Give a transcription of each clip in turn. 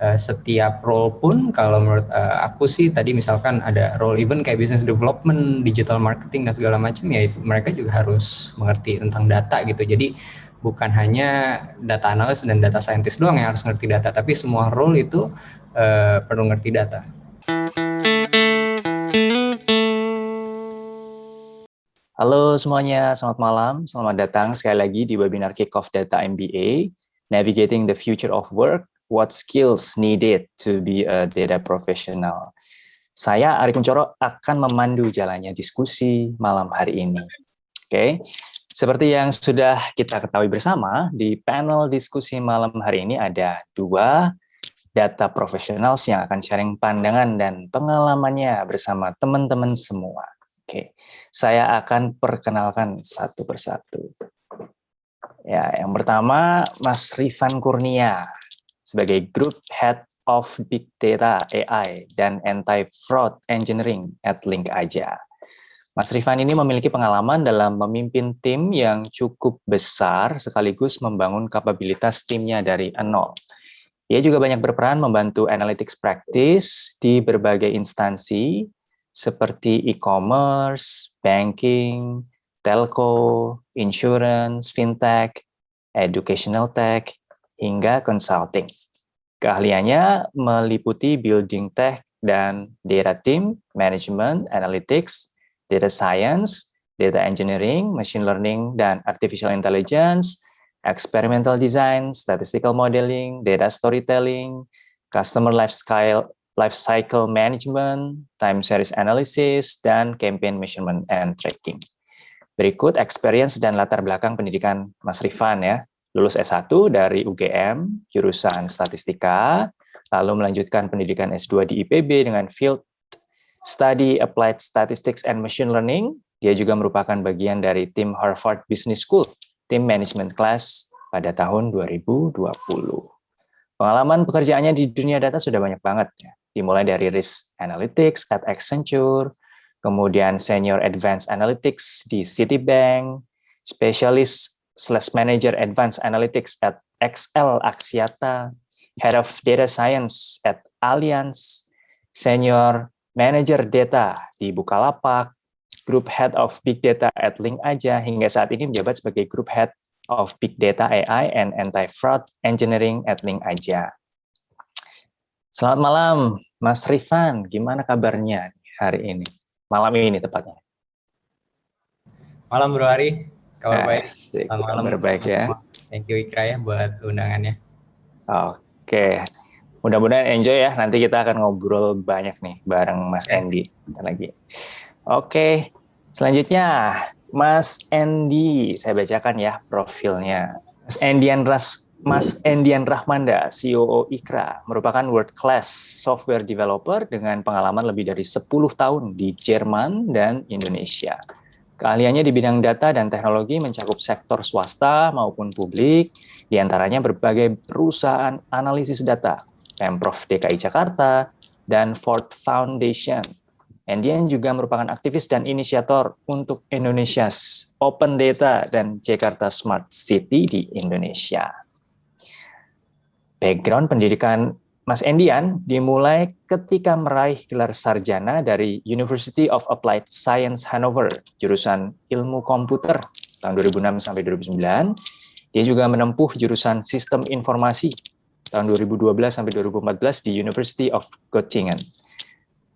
uh, setiap role pun kalau menurut uh, aku sih tadi misalkan ada role even kayak business development, digital marketing dan segala macam ya mereka juga harus mengerti tentang data gitu. Jadi bukan hanya data analis dan data scientist doang yang harus ngerti data, tapi semua role itu uh, perlu ngerti data. Halo semuanya, selamat malam. Selamat datang sekali lagi di webinar Kickoff Data MBA, Navigating the Future of Work, What Skills Needed to be a Data Professional. Saya, Ari Kuncoro, akan memandu jalannya diskusi malam hari ini. Oke, okay. seperti yang sudah kita ketahui bersama, di panel diskusi malam hari ini ada dua data professionals yang akan sharing pandangan dan pengalamannya bersama teman-teman semua. Oke, saya akan perkenalkan satu persatu. Ya, yang pertama Mas Rifan Kurnia sebagai Group Head of Big Data AI dan Anti-Fraud Engineering at Link Aja. Mas Rifan ini memiliki pengalaman dalam memimpin tim yang cukup besar sekaligus membangun kapabilitas timnya dari nol. Ia juga banyak berperan membantu analytics practice di berbagai instansi seperti e-commerce, banking, telco, insurance, fintech, educational tech, hingga consulting. Keahliannya meliputi building tech dan data team, management, analytics, data science, data engineering, machine learning, dan artificial intelligence, experimental design, statistical modeling, data storytelling, customer life cycle management, time series analysis, dan campaign measurement and tracking. Berikut experience dan latar belakang pendidikan Mas Rifan ya. Lulus S1 dari UGM, jurusan statistika, lalu melanjutkan pendidikan S2 di IPB dengan field study applied statistics and machine learning. Dia juga merupakan bagian dari tim Harvard Business School, tim management class pada tahun 2020. Pengalaman pekerjaannya di dunia data sudah banyak banget ya dimulai dari risk analytics at Accenture, kemudian senior advanced analytics di Citibank, specialist slash manager advanced analytics at XL Axiata, head of data science at Allianz, senior manager data di Bukalapak, group head of big data at Link Aja, hingga saat ini menjabat sebagai group head of big data AI and anti-fraud engineering at Link Aja. Selamat malam, Mas Rifan. Gimana kabarnya hari ini? Malam ini tepatnya. Malam Bro Ari. Kabar baik. Selamat malam. Kabar baik ya. Thank you Ikra ya buat undangannya. Oke. Mudah-mudahan enjoy ya. Nanti kita akan ngobrol banyak nih bareng Mas Andy. lagi. Oke. Selanjutnya Mas Andy. Saya bacakan ya profilnya. Mas Andian Ras Mas Endian Rahmanda, CEO Ikra, merupakan world class software developer dengan pengalaman lebih dari 10 tahun di Jerman dan Indonesia. Keahliannya di bidang data dan teknologi mencakup sektor swasta maupun publik, di antaranya berbagai perusahaan analisis data, Pemprov DKI Jakarta, dan Ford Foundation. Endian juga merupakan aktivis dan inisiator untuk Indonesia's Open Data dan Jakarta Smart City di Indonesia background pendidikan Mas Endian dimulai ketika meraih gelar sarjana dari University of Applied Science Hanover, jurusan ilmu komputer tahun 2006 sampai 2009. Dia juga menempuh jurusan sistem informasi tahun 2012 sampai 2014 di University of Göttingen.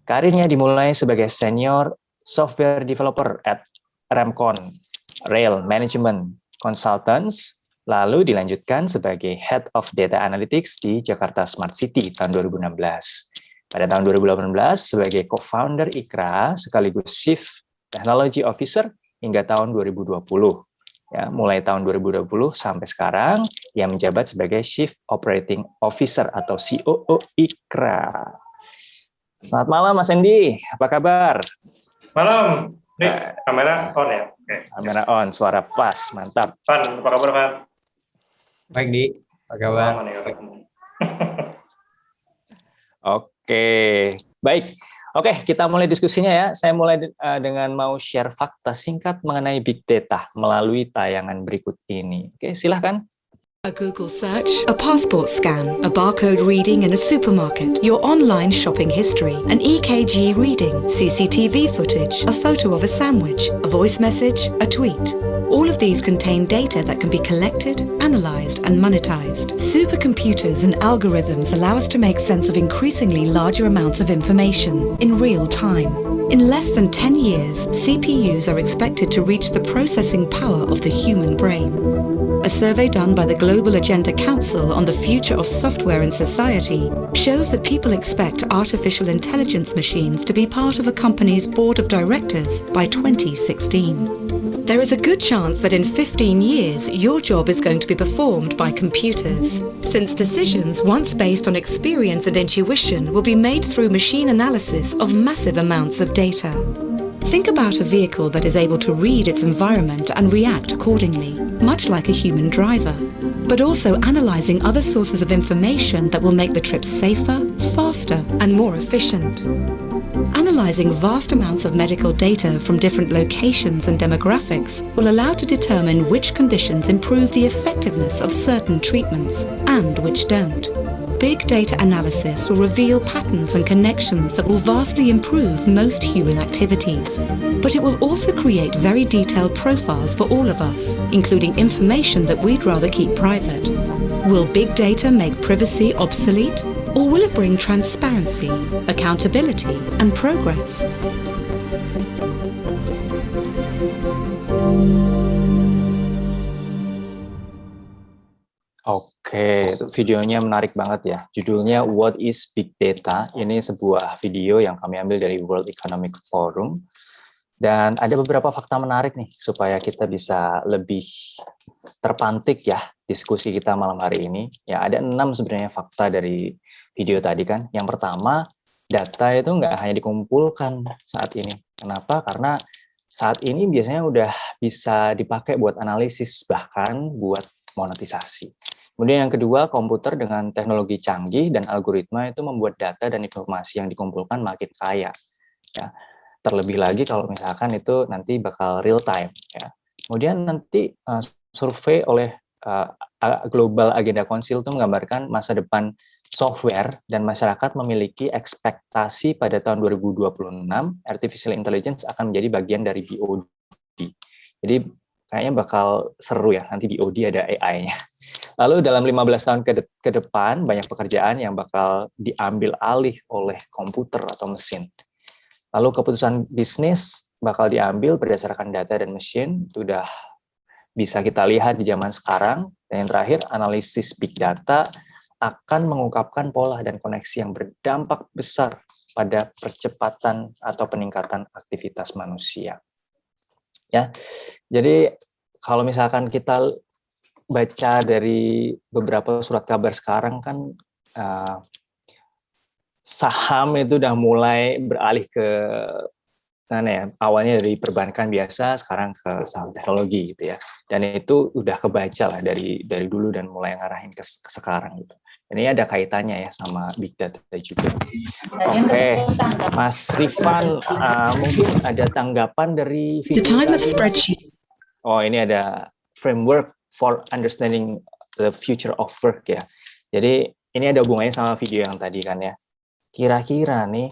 Karirnya dimulai sebagai senior software developer at Remcon, Rail Management Consultants lalu dilanjutkan sebagai Head of Data Analytics di Jakarta Smart City tahun 2016. Pada tahun 2018 sebagai co-founder IKRA sekaligus Chief Technology Officer hingga tahun 2020. Ya, mulai tahun 2020 sampai sekarang ia menjabat sebagai Chief Operating Officer atau COO IKRA. Selamat malam Mas Endi, apa kabar? Malam, Nih, kamera on ya? Oke. Kamera on, suara pas, mantap. Pan, apa kabar Pan? Baik, Di. Apa kabar? Oke, baik. Oke, kita mulai diskusinya ya. Saya mulai uh, dengan mau share fakta singkat mengenai big data melalui tayangan berikut ini. Oke, silahkan. A Google search, a passport scan, a barcode reading in a supermarket, your online shopping history, an EKG reading, CCTV footage, a photo of a sandwich, a voice message, a tweet. All of these contain data that can be collected, analyzed, and monetized. Supercomputers and algorithms allow us to make sense of increasingly larger amounts of information in real time. In less than 10 years, CPUs are expected to reach the processing power of the human brain. A survey done by the Global Agenda Council on the future of software in society shows that people expect artificial intelligence machines to be part of a company's board of directors by 2016. There is a good chance that in 15 years, your job is going to be performed by computers, since decisions once based on experience and intuition will be made through machine analysis of massive amounts of data. Think about a vehicle that is able to read its environment and react accordingly, much like a human driver, but also analyzing other sources of information that will make the trip safer, faster, and more efficient. Analyzing vast amounts of medical data from different locations and demographics will allow to determine which conditions improve the effectiveness of certain treatments and which don't. Big data analysis will reveal patterns and connections that will vastly improve most human activities. But it will also create very detailed profiles for all of us, including information that we'd rather keep private. Will big data make privacy obsolete? Or will it bring transparency, accountability, and progress? Oke, videonya menarik banget ya. Judulnya What is Big Data? Ini sebuah video yang kami ambil dari World Economic Forum. Dan ada beberapa fakta menarik nih, supaya kita bisa lebih terpantik ya diskusi kita malam hari ini. Ya, ada enam sebenarnya fakta dari video tadi kan. Yang pertama, data itu nggak hanya dikumpulkan saat ini. Kenapa? Karena saat ini biasanya udah bisa dipakai buat analisis, bahkan buat monetisasi. Kemudian yang kedua, komputer dengan teknologi canggih dan algoritma itu membuat data dan informasi yang dikumpulkan makin kaya. Ya. Terlebih lagi kalau misalkan itu nanti bakal real time. Ya. Kemudian nanti uh, survei oleh uh, Global Agenda Council itu menggambarkan masa depan software dan masyarakat memiliki ekspektasi pada tahun 2026 artificial intelligence akan menjadi bagian dari BOD. Jadi kayaknya bakal seru ya nanti BOD ada AI-nya. Lalu dalam 15 tahun ke, de ke depan, banyak pekerjaan yang bakal diambil alih oleh komputer atau mesin. Lalu keputusan bisnis bakal diambil berdasarkan data dan mesin, itu sudah bisa kita lihat di zaman sekarang. Dan yang terakhir, analisis big data akan mengungkapkan pola dan koneksi yang berdampak besar pada percepatan atau peningkatan aktivitas manusia. Ya, jadi kalau misalkan kita baca dari beberapa surat kabar sekarang kan uh, saham itu udah mulai beralih ke mana ya awalnya dari perbankan biasa sekarang ke saham teknologi gitu ya. Dan itu udah kebaca lah dari dari dulu dan mulai ngarahin ke, ke sekarang gitu. Ini ada kaitannya ya sama big data juga. Oke okay. Mas Rifan uh, mungkin ada tanggapan dari video oh ini ada framework for understanding the future of work ya. Jadi ini ada hubungannya sama video yang tadi kan ya. Kira-kira nih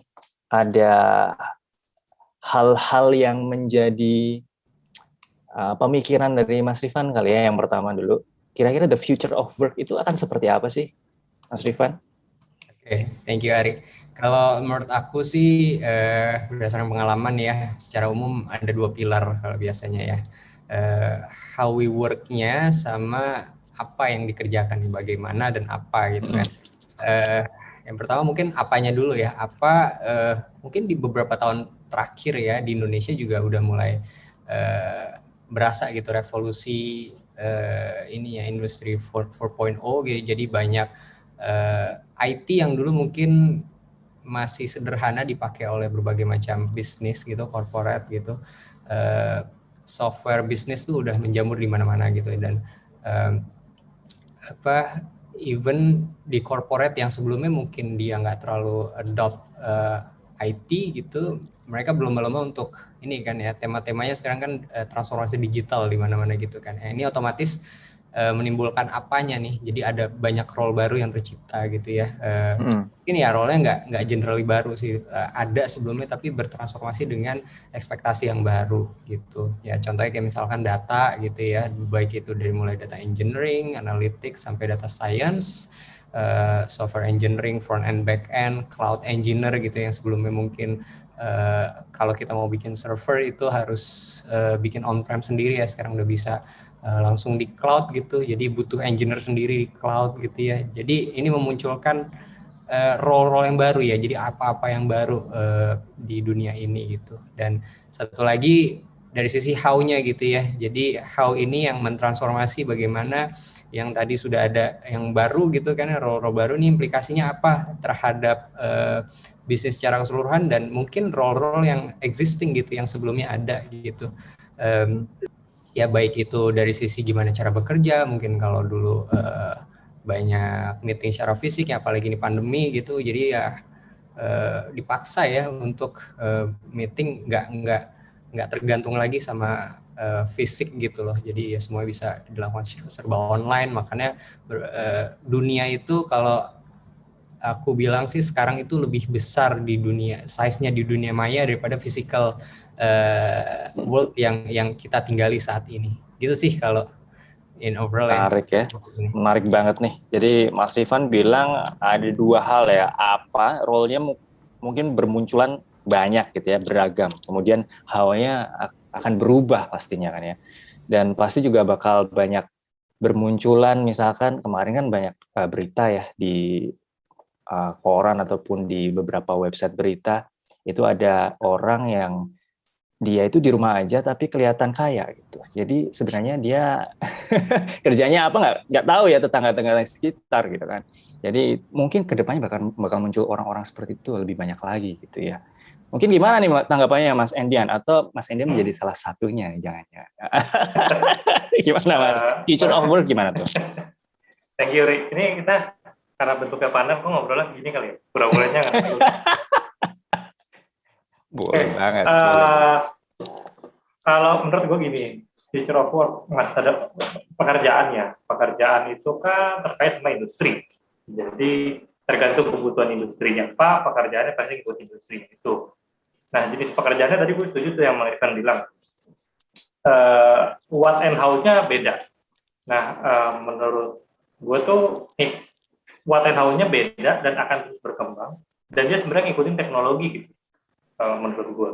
ada hal-hal yang menjadi uh, pemikiran dari Mas Rifan kali ya yang pertama dulu. Kira-kira the future of work itu akan seperti apa sih, Mas Rifan? Oke, okay, thank you Ari. Kalau menurut aku sih eh, berdasarkan pengalaman ya, secara umum ada dua pilar kalau biasanya ya uh, how we work-nya sama apa yang dikerjakan nih bagaimana dan apa gitu kan. Uh, yang pertama mungkin apanya dulu ya. Apa uh, mungkin di beberapa tahun terakhir ya di Indonesia juga udah mulai uh, berasa gitu revolusi uh, ini ya industri 4.0 gitu. Jadi banyak uh, IT yang dulu mungkin masih sederhana dipakai oleh berbagai macam bisnis gitu, corporate gitu. Uh, software bisnis tuh udah menjamur di mana-mana gitu. Dan um, apa even di corporate yang sebelumnya mungkin dia nggak terlalu adopt uh, eh, IT gitu mereka belum lama untuk ini kan ya tema-temanya sekarang kan uh, transformasi digital di mana-mana gitu kan. Ya, ini otomatis uh, menimbulkan apanya nih. Jadi ada banyak role baru yang tercipta gitu ya. Uh, hmm. Mungkin ya role-nya nggak nggak generally baru sih. Uh, ada sebelumnya tapi bertransformasi dengan ekspektasi yang baru gitu. Ya contohnya kayak misalkan data gitu ya, baik itu dari mulai data engineering, analytics sampai data science. Uh, software engineering, front end, back end, cloud engineer gitu yang sebelumnya mungkin uh, kalau kita mau bikin server itu harus uh, bikin on-prem sendiri ya sekarang udah bisa uh, langsung di cloud gitu. Jadi butuh engineer sendiri di cloud gitu ya. Jadi ini memunculkan role-role uh, yang baru ya. Jadi apa-apa yang baru uh, di dunia ini gitu. Dan satu lagi dari sisi how-nya gitu ya. Jadi how ini yang mentransformasi bagaimana yang tadi sudah ada yang baru gitu kan role-role baru nih implikasinya apa terhadap uh, bisnis secara keseluruhan dan mungkin role-role yang existing gitu yang sebelumnya ada gitu. Um, ya baik itu dari sisi gimana cara bekerja mungkin kalau dulu uh, banyak meeting secara fisik ya apalagi ini pandemi gitu jadi ya uh, dipaksa ya untuk uh, meeting nggak nggak nggak tergantung lagi sama uh, fisik gitu loh. Jadi ya semua bisa dilakukan serba online makanya uh, dunia itu kalau aku bilang sih sekarang itu lebih besar di dunia size-nya di dunia maya daripada physical uh, world yang yang kita tinggali saat ini. Gitu sih kalau in overall ya. menarik ya. ya. Menarik banget nih. Jadi Mas Ivan bilang ada dua hal ya. Apa role-nya mungkin bermunculan banyak gitu ya, beragam. Kemudian hawanya akan berubah pastinya kan ya. Dan pasti juga bakal banyak bermunculan misalkan kemarin kan banyak uh, berita ya di uh, koran ataupun di beberapa website berita itu ada orang yang dia itu di rumah aja tapi kelihatan kaya gitu. Jadi sebenarnya dia kerjanya apa nggak nggak tahu ya tetangga-tetangga sekitar gitu kan. Jadi mungkin ke depannya bakal bakal muncul orang-orang seperti itu lebih banyak lagi gitu ya. Mungkin gimana nih tanggapannya Mas Endian atau Mas Endian menjadi salah satunya nih jangan ya. gimana Mas? Future of work gimana tuh? Thank you Rick. Ini kita karena bentuknya panel, kok ngobrolnya gini kali ya? Pura-puranya nggak Boleh okay. banget. Uh, boleh. Kalau menurut gue gini, future of work masa pekerjaan ya. Pekerjaan itu kan terkait sama industri. Jadi tergantung kebutuhan industrinya apa, pekerjaannya pasti ikut industri itu. Nah, jenis pekerjaannya tadi gue setuju tuh yang Irfan bilang. Uh, what and how-nya beda. Nah, uh, menurut gue tuh nih, what and how-nya beda dan akan terus berkembang. Dan dia sebenarnya ngikutin teknologi gitu uh, menurut gue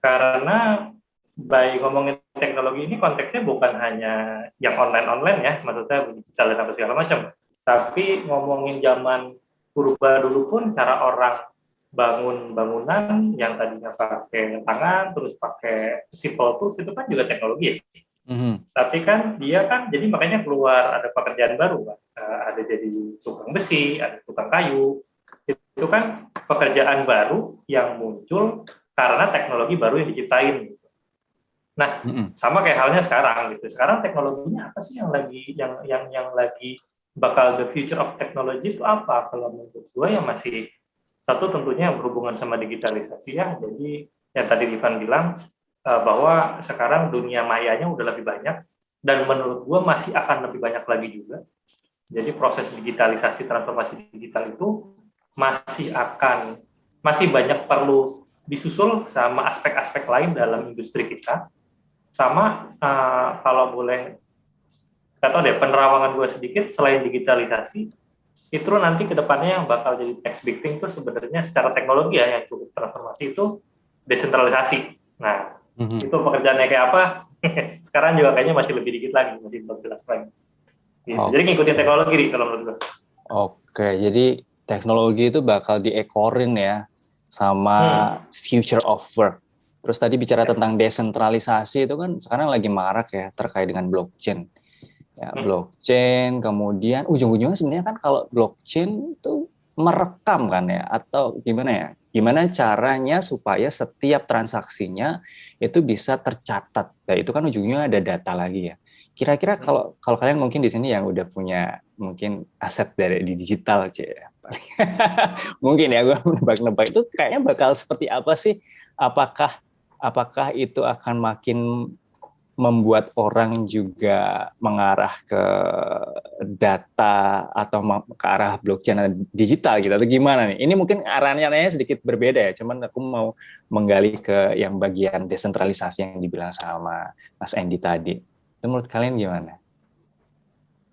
karena baik ngomongin teknologi ini konteksnya bukan hanya yang online-online ya maksudnya digital dan apa segala macam. Tapi ngomongin zaman purba dulu pun cara orang bangun bangunan yang tadinya pakai tangan terus pakai simple tools itu kan juga teknologi ya Mm-hmm. Tapi kan dia kan jadi makanya keluar ada pekerjaan baru kan. Ada jadi tukang besi, ada tukang kayu. Itu kan pekerjaan baru yang muncul karena teknologi baru yang diciptain. Gitu. Nah, mm-hmm. sama kayak halnya sekarang gitu. Sekarang teknologinya apa sih yang lagi yang yang yang lagi bakal the future of technology itu apa? Kalau menurut gue yang masih satu tentunya yang berhubungan sama digitalisasi ya. Jadi yang tadi Ivan bilang Eh, bahwa sekarang dunia mayanya udah lebih banyak dan menurut gue masih akan lebih banyak lagi juga. Jadi proses digitalisasi transformasi digital itu masih akan masih banyak perlu disusul sama aspek-aspek lain dalam industri kita. Sama uh, kalau boleh kata deh penerawangan gue sedikit selain digitalisasi itu nanti ke depannya yang bakal jadi next big thing itu sebenarnya secara teknologi ya yang cukup transformasi itu desentralisasi. Nah, hmm Itu pekerjaannya kayak apa? Sekarang juga kayaknya masih lebih dikit lagi, masih belum jelas lagi. Gitu. Okay. Jadi ngikutin teknologi nih kalau menurut gue. Oke, jadi teknologi itu bakal diekorin ya sama hmm. future of work. Terus tadi bicara ya. tentang desentralisasi itu kan sekarang lagi marak ya terkait dengan blockchain. Ya, hmm. blockchain, kemudian ujung-ujungnya sebenarnya kan kalau blockchain itu merekam kan ya atau gimana ya? Gimana caranya supaya setiap transaksinya itu bisa tercatat. Nah, itu kan ujungnya ada data lagi ya. Kira-kira hmm. kalau kalau kalian mungkin di sini yang udah punya mungkin aset dari di digital ya. mungkin ya gue nebak-nebak itu kayaknya bakal seperti apa sih? Apakah apakah itu akan makin membuat orang juga mengarah ke data atau ke arah blockchain digital gitu atau gimana nih? Ini mungkin arahnya sedikit berbeda ya, cuman aku mau menggali ke yang bagian desentralisasi yang dibilang sama Mas Andy tadi. Itu menurut kalian gimana?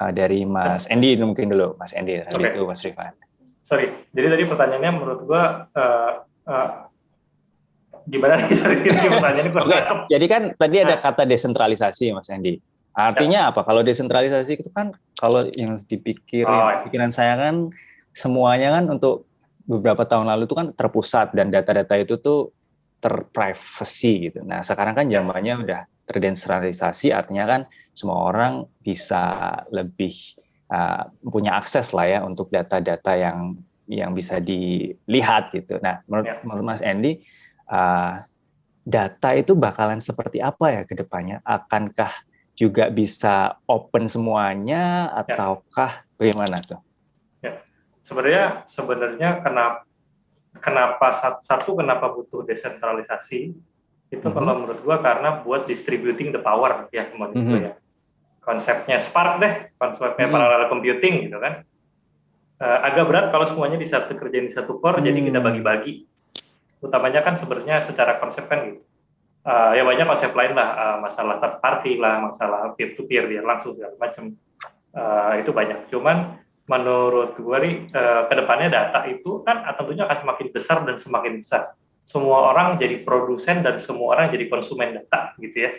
Uh, dari Mas Andy mungkin dulu, Mas Andy, tadi okay. itu Mas Rifan. Sorry, jadi tadi pertanyaannya menurut gua uh, uh, gimana nih pertanyaannya okay. Jadi kan tadi ada nah. kata desentralisasi Mas Andi. Artinya ya. apa? Kalau desentralisasi itu kan kalau yang dipikir oh. Ya. pikiran saya kan semuanya kan untuk beberapa tahun lalu itu kan terpusat dan data-data itu tuh terprivacy gitu. Nah, sekarang kan zamannya udah terdesentralisasi artinya kan semua orang bisa lebih uh, punya akses lah ya untuk data-data yang yang bisa dilihat gitu. Nah, menurut ya. Mas Andy uh, data itu bakalan seperti apa ya ke depannya? Akankah juga bisa open semuanya ya. ataukah ya. bagaimana tuh? Ya. Sebenarnya sebenarnya kenapa kenapa satu kenapa butuh desentralisasi itu mm -hmm. kalau menurut gua karena buat distributing the power ya menurut mm -hmm. ya. Konsepnya Spark deh, konsepnya mm -hmm. parallel computing gitu kan. Uh, agak berat kalau semuanya di satu kerjaan di satu core, hmm. jadi kita mm. bagi-bagi utamanya kan sebenarnya secara konsep kan gitu. Uh, ya banyak konsep lain lah, uh, masalah third party lah, masalah peer to peer biar langsung segala macam. Uh, itu banyak. Cuman menurut gue nih uh, ke depannya data itu kan tentunya akan semakin besar dan semakin besar. Semua orang jadi produsen dan semua orang jadi konsumen data gitu ya.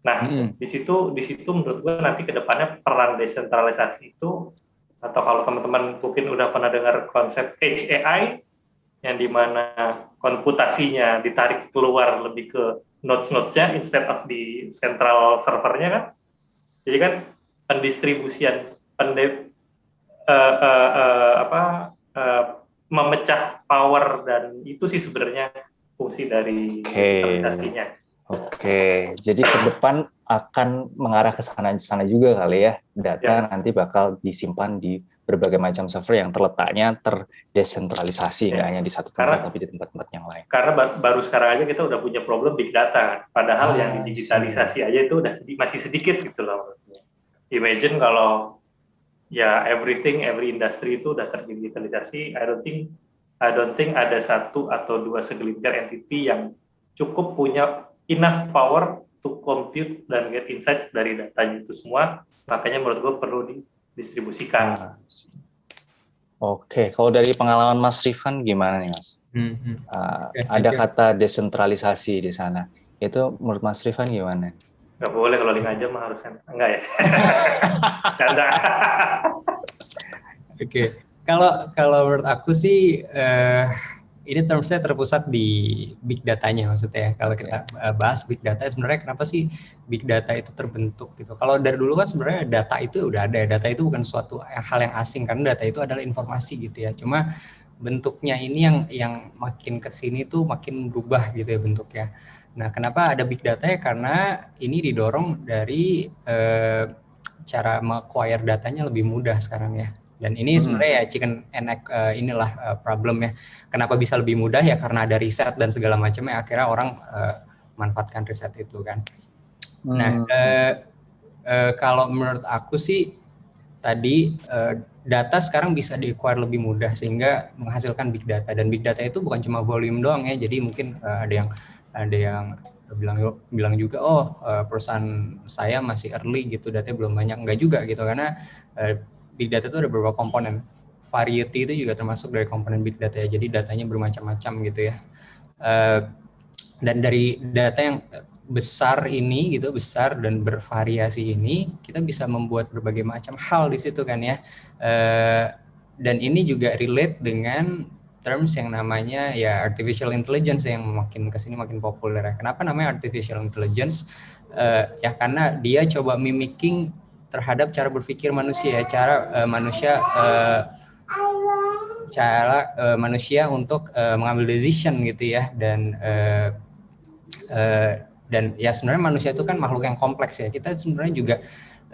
Nah hmm. di situ di situ menurut gue nanti ke depannya peran desentralisasi itu atau kalau teman-teman mungkin udah pernah dengar konsep HAI yang di mana komputasinya ditarik keluar lebih ke nodes-nodesnya instead of di central servernya kan. Jadi kan pendistribusian pende, uh, uh, uh, apa uh, memecah power dan itu sih sebenarnya fungsi dari okay. Oke, okay. jadi ke depan akan mengarah ke sana sana juga kali ya. Data ya. nanti bakal disimpan di berbagai macam server yang terletaknya terdesentralisasi, ya. nggak hanya di satu tempat karena, tapi di tempat-tempat yang lain. Karena baru sekarang aja kita udah punya problem big data, padahal ah, yang digitalisasi aja itu udah masih sedikit gitu loh. Imagine kalau ya everything, every industry itu udah terdigitalisasi, I don't think I don't think ada satu atau dua segelintir entity yang cukup punya enough power to compute dan get insights dari datanya itu semua. Makanya menurut gue perlu di distribusikan. Ah, Oke, kalau dari pengalaman Mas Rifan gimana nih Mas? Hmm, hmm. Uh, okay, ada kata desentralisasi di sana. Itu menurut Mas Rifan gimana? Gak boleh kalau lima jam mah harusnya enggak ya. Canda. Oke, okay. kalau kalau menurut aku sih uh, ini termsnya terpusat di big datanya maksudnya ya. Kalau kita eh, bahas big data sebenarnya kenapa sih big data itu terbentuk gitu. Kalau dari dulu kan sebenarnya data itu udah ada. Data itu bukan suatu hal yang asing karena data itu adalah informasi gitu ya. Cuma bentuknya ini yang yang makin ke sini tuh makin berubah gitu ya bentuknya. Nah, kenapa ada big data ya? Karena ini didorong dari eh, cara acquire datanya lebih mudah sekarang ya. Dan ini hmm. sebenarnya ya chicken and egg uh, inilah uh, problem ya. Kenapa bisa lebih mudah ya karena ada riset dan segala macamnya akhirnya orang uh, manfaatkan riset itu kan. Hmm. Nah, uh, uh, kalau menurut aku sih tadi uh, data sekarang bisa di-acquire lebih mudah sehingga menghasilkan big data dan big data itu bukan cuma volume doang ya. Jadi mungkin uh, ada yang ada yang bilang bilang juga oh perusahaan saya masih early gitu datanya belum banyak enggak juga gitu karena big data itu ada beberapa komponen. Variety itu juga termasuk dari komponen big data ya. Jadi datanya bermacam-macam gitu ya. Uh, dan dari data yang besar ini gitu besar dan bervariasi ini kita bisa membuat berbagai macam hal di situ kan ya. Uh, dan ini juga relate dengan terms yang namanya ya artificial intelligence yang makin ke sini makin populer ya. Kenapa namanya artificial intelligence? Uh, ya karena dia coba mimicking terhadap cara berpikir manusia ya, cara uh, manusia uh, cara uh, manusia untuk uh, mengambil decision gitu ya dan uh, uh, dan ya sebenarnya manusia itu kan makhluk yang kompleks ya. Kita sebenarnya juga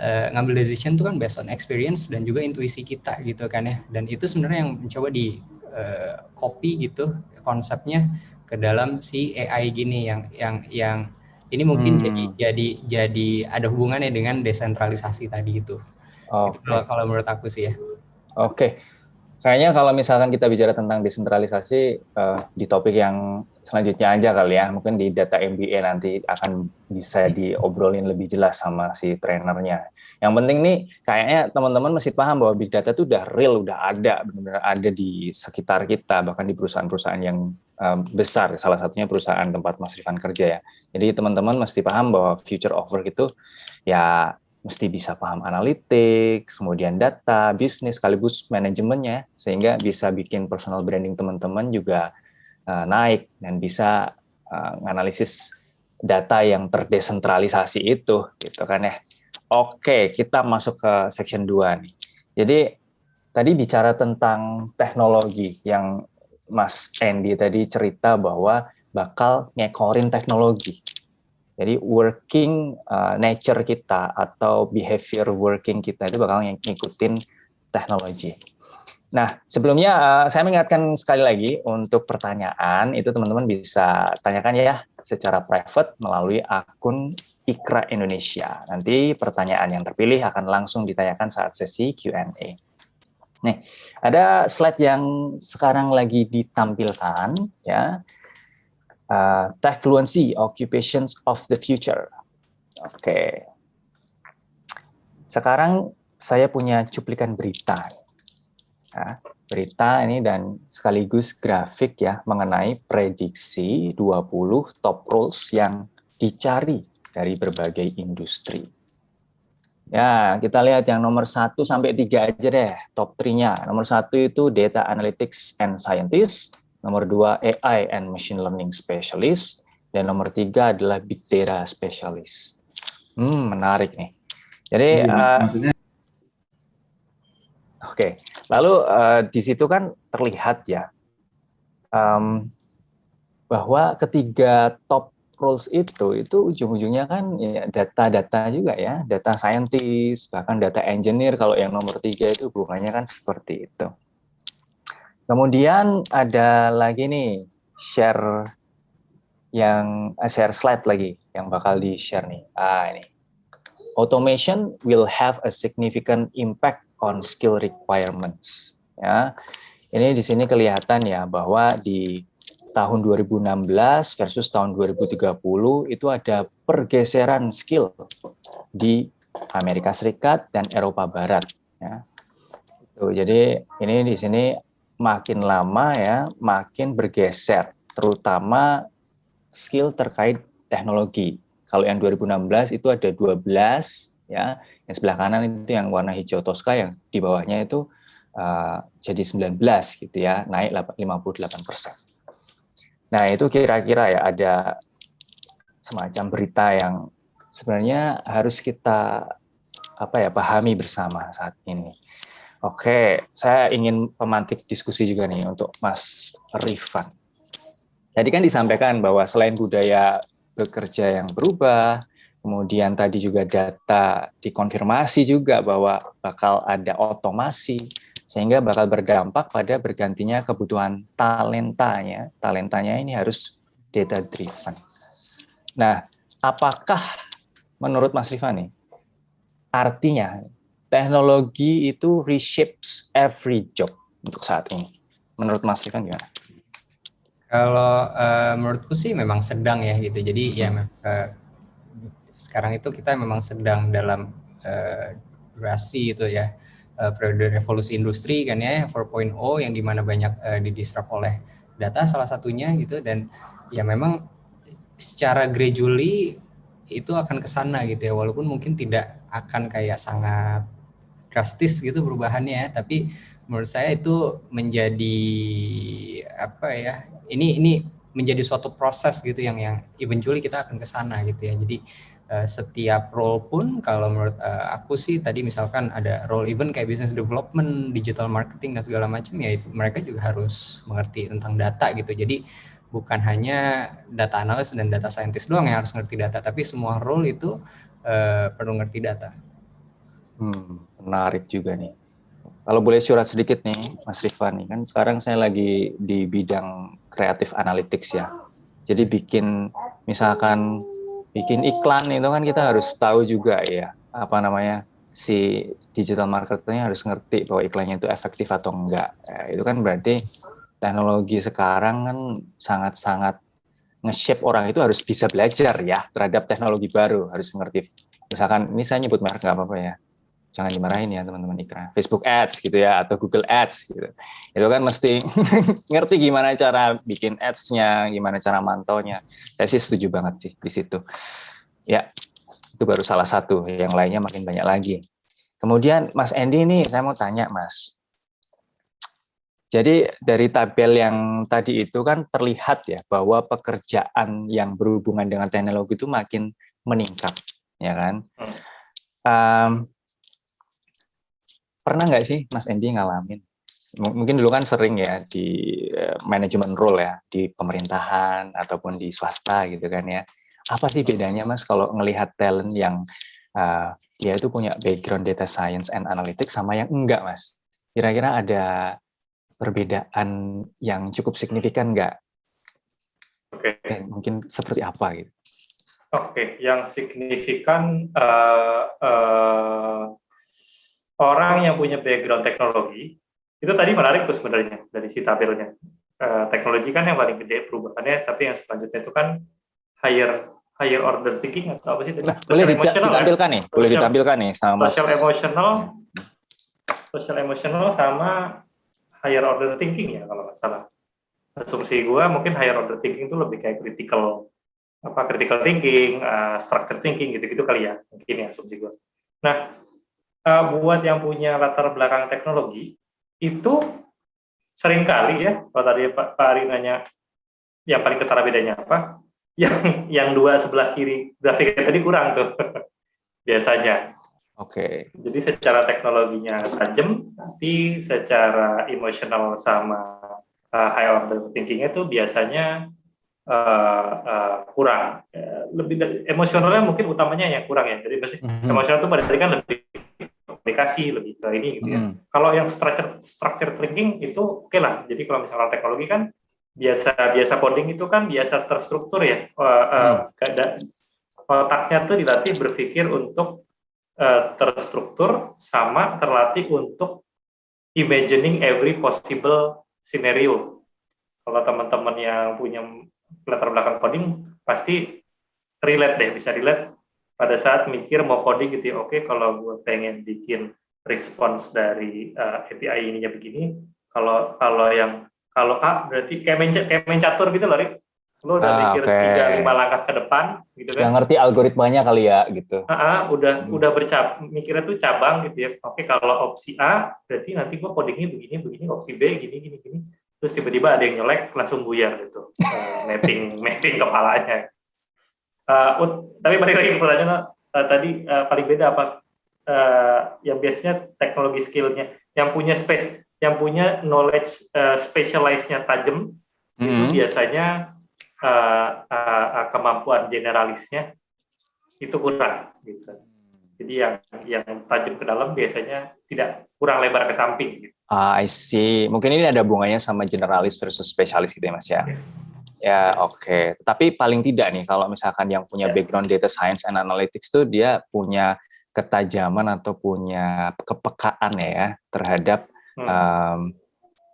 uh, ngambil decision itu kan based on experience dan juga intuisi kita gitu kan ya. Dan itu sebenarnya yang mencoba di uh, copy gitu konsepnya ke dalam si AI gini yang yang yang Ini mungkin hmm. jadi jadi jadi ada hubungannya dengan desentralisasi tadi itu. Okay. Itu kalau, kalau menurut aku sih ya. Oke. Okay. Kayaknya kalau misalkan kita bicara tentang desentralisasi uh, di topik yang selanjutnya aja kali ya, mungkin di data MBA nanti akan bisa diobrolin lebih jelas sama si trainernya. Yang penting nih, kayaknya teman-teman mesti paham bahwa big data itu udah real, udah ada, benar-benar ada di sekitar kita, bahkan di perusahaan-perusahaan yang besar, salah satunya perusahaan tempat Mas Rifan kerja ya. Jadi teman-teman mesti paham bahwa future of work itu ya mesti bisa paham analytics, kemudian data, bisnis, sekaligus manajemennya, sehingga bisa bikin personal branding teman-teman juga uh, naik dan bisa uh, menganalisis data yang terdesentralisasi itu, gitu kan ya. Oke, kita masuk ke section 2 nih. Jadi tadi bicara tentang teknologi yang Mas Andy tadi cerita bahwa bakal ngekorin teknologi. Jadi working uh, nature kita atau behavior working kita itu bakal ngikutin teknologi. Nah, sebelumnya uh, saya mengingatkan sekali lagi untuk pertanyaan itu teman-teman bisa tanyakan ya secara private melalui akun Ikra Indonesia. Nanti pertanyaan yang terpilih akan langsung ditanyakan saat sesi Q&A. Nih, ada slide yang sekarang lagi ditampilkan ya uh, tech fluency, occupations of the future. Oke. Okay. Sekarang saya punya cuplikan berita. Ya, berita ini dan sekaligus grafik ya mengenai prediksi 20 top roles yang dicari dari berbagai industri. Ya, kita lihat yang nomor 1 sampai 3 aja deh, top 3-nya. Nomor 1 itu Data Analytics and Scientist, nomor dua AI and Machine Learning Specialist, dan nomor tiga adalah Big Data Specialist. Hmm, menarik nih. Jadi, uh, oke. Okay. Lalu uh, di situ kan terlihat ya um, bahwa ketiga top roles itu itu ujung-ujungnya kan ya data-data juga ya, data scientist, bahkan data engineer kalau yang nomor tiga itu hubungannya kan seperti itu. Kemudian ada lagi nih share yang uh, share slide lagi yang bakal di share nih. Ah ini. Automation will have a significant impact on skill requirements. Ya. Ini di sini kelihatan ya bahwa di tahun 2016 versus tahun 2030 itu ada pergeseran skill di Amerika Serikat dan Eropa Barat ya. Tuh, jadi ini di sini makin lama ya makin bergeser, terutama skill terkait teknologi. Kalau yang 2016 itu ada 12 ya, yang sebelah kanan itu yang warna hijau Tosca yang di bawahnya itu uh, jadi 19 gitu ya, naik 58 persen. Nah itu kira-kira ya ada semacam berita yang sebenarnya harus kita apa ya pahami bersama saat ini. Oke, saya ingin pemantik diskusi juga nih untuk Mas Rifan. Tadi kan disampaikan bahwa selain budaya bekerja yang berubah, kemudian tadi juga data dikonfirmasi juga bahwa bakal ada otomasi, sehingga bakal berdampak pada bergantinya kebutuhan talentanya. Talentanya ini harus data driven. Nah, apakah menurut Mas Rifan nih, artinya teknologi itu reshapes every job untuk saat ini. Menurut Mas Rifan gimana? Kalau uh, menurutku sih memang sedang ya gitu. Jadi ya uh, sekarang itu kita memang sedang dalam uh, durasi itu ya uh, periode revolusi industri kan ya 4.0 yang di mana banyak uh, didisrupt oleh data salah satunya gitu. Dan ya memang secara gradually itu akan ke sana gitu ya. Walaupun mungkin tidak akan kayak sangat drastis gitu perubahannya ya. Tapi menurut saya itu menjadi apa ya ini ini menjadi suatu proses gitu yang yang eventually kita akan ke sana gitu ya. Jadi uh, setiap role pun kalau menurut uh, aku sih tadi misalkan ada role even kayak business development digital marketing dan segala macam ya itu, mereka juga harus mengerti tentang data gitu jadi bukan hanya data analis dan data scientist doang yang harus ngerti data tapi semua role itu uh, perlu ngerti data Hmm, menarik juga nih. Kalau boleh surat sedikit nih, Mas Rifan nih, kan sekarang saya lagi di bidang kreatif analytics ya. Jadi bikin misalkan bikin iklan itu kan kita harus tahu juga ya apa namanya si digital marketernya harus ngerti bahwa iklannya itu efektif atau enggak. Ya, itu kan berarti teknologi sekarang kan sangat-sangat nge-shape orang itu harus bisa belajar ya terhadap teknologi baru, harus mengerti. Misalkan ini saya nyebut merek nggak apa-apa ya jangan dimarahin ya teman-teman ikra. Facebook Ads gitu ya atau Google Ads gitu. Itu kan mesti ngerti gimana cara bikin ads-nya gimana cara mantaunya. Saya sih setuju banget sih di situ. Ya itu baru salah satu. Yang lainnya makin banyak lagi. Kemudian Mas Andy ini saya mau tanya Mas. Jadi dari tabel yang tadi itu kan terlihat ya bahwa pekerjaan yang berhubungan dengan teknologi itu makin meningkat ya kan? Um, pernah nggak sih Mas Endi ngalamin? Mungkin dulu kan sering ya di uh, manajemen role ya, di pemerintahan ataupun di swasta gitu kan ya. Apa sih bedanya Mas kalau ngelihat talent yang uh, dia itu punya background data science and analytics sama yang enggak Mas? Kira-kira ada perbedaan yang cukup signifikan nggak? Oke. Okay. mungkin seperti apa gitu? Oke, okay. yang signifikan uh, uh, orang yang punya background teknologi itu tadi menarik tuh sebenarnya dari si tabelnya. Uh, teknologi kan yang paling gede perubahannya, tapi yang selanjutnya itu kan higher higher order thinking atau apa sih? Nah, boleh ditampilkan nih, boleh ditampilkan nih sama social emotional, social emotional sama higher order thinking ya kalau nggak salah. Asumsi gue mungkin higher order thinking itu lebih kayak critical apa critical thinking, uh, structure thinking gitu-gitu kali ya mungkin ya asumsi gue. Nah uh, buat yang punya latar belakang teknologi itu sering kali ya kalau tadi Pak, Pak Ari nanya yang paling ketara bedanya apa yang yang dua sebelah kiri grafiknya tadi kurang tuh biasanya oke okay. jadi secara teknologinya tajam tapi secara emosional sama uh, high order thinkingnya itu biasanya uh, uh, kurang lebih emosionalnya mungkin utamanya yang kurang ya jadi mm -hmm. emosional itu berarti kan lebih aplikasi lebih ke ini gitu ya. Hmm. Kalau yang structure structure thinking itu oke okay lah. Jadi kalau misalnya teknologi kan biasa biasa coding itu kan biasa terstruktur ya. Uh, hmm. otaknya tuh dilatih berpikir untuk uh, terstruktur sama terlatih untuk imagining every possible scenario. Kalau teman-teman yang punya latar belakang coding pasti relate deh, bisa relate pada saat mikir mau coding gitu ya, oke okay, kalau gue pengen bikin respons dari uh, eh, API ininya begini, kalau kalau yang kalau A berarti kayak main, kayak main catur gitu loh, Rik. Lo udah ah, mikir tiga okay. lima langkah ke depan gitu kan. Yang ngerti algoritmanya kali ya gitu. Ah, ah udah hmm. udah bercab mikirnya tuh cabang gitu ya. Oke, kalau opsi A berarti nanti gue codingnya begini begini, opsi B gini gini gini. Terus tiba-tiba ada yang nyelek langsung buyar gitu. uh, mapping mapping kepalanya Uh, tapi balik lagi ke pertanyaan uh, tadi uh, paling beda apa uh, yang biasanya teknologi skillnya yang punya space yang punya knowledge uh, specialize-nya tajam mm -hmm. itu biasanya uh, uh, uh, kemampuan generalisnya itu kurang gitu. Jadi yang yang tajam ke dalam biasanya tidak kurang lebar ke samping gitu. Ah, I see. Mungkin ini ada hubungannya sama generalis versus spesialis gitu ya Mas ya. Yes. Ya oke, okay. tapi paling tidak nih kalau misalkan yang punya ya. background data science and analytics itu dia punya ketajaman atau punya kepekaan ya terhadap hmm. um,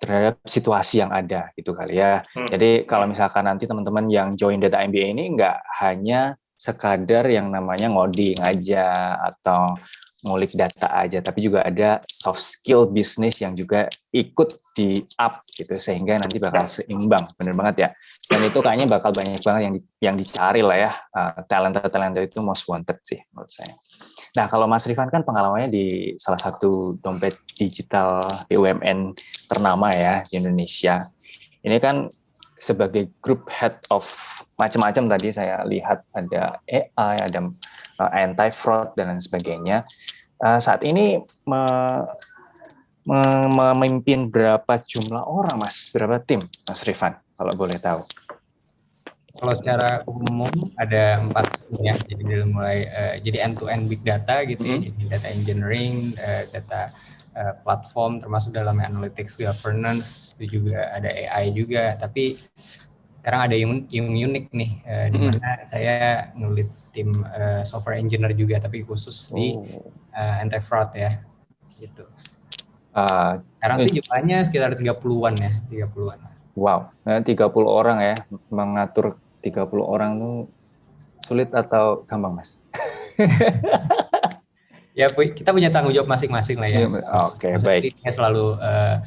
terhadap situasi yang ada gitu kali ya. Hmm. Jadi kalau misalkan nanti teman-teman yang join data MBA ini nggak hanya sekadar yang namanya ngoding aja atau ngulik data aja, tapi juga ada soft skill bisnis yang juga ikut di up gitu sehingga nanti bakal seimbang, bener banget ya. Dan itu kayaknya bakal banyak banget yang yang dicari lah ya, uh, talenta talenta itu most wanted sih menurut saya. Nah kalau Mas Rifan kan pengalamannya di salah satu dompet digital BUMN ternama ya di Indonesia. Ini kan sebagai group head of macam-macam tadi saya lihat ada AI, ada uh, anti fraud dan lain sebagainya. Uh, saat ini me, me, memimpin berapa jumlah orang, Mas? Berapa tim, Mas Rifan, kalau boleh tahu? Kalau secara umum ada empat ya, jadi dari mulai uh, jadi end to end big data gitu mm -hmm. jadi data engineering, uh, data uh, platform termasuk dalam analytics governance, itu juga ada AI juga, tapi sekarang ada yang, yang unik nih, uh, di mana hmm. saya ngelit tim uh, software engineer juga, tapi khusus oh. di uh, anti fraud ya, gitu. Uh, sekarang sih jumlahnya sekitar 30-an ya, 30-an. Wow, 30 orang ya, mengatur 30 orang tuh sulit atau gampang, Mas? ya, kita punya tanggung jawab masing-masing lah ya. Iya, oke, okay, baik. Kita selalu uh,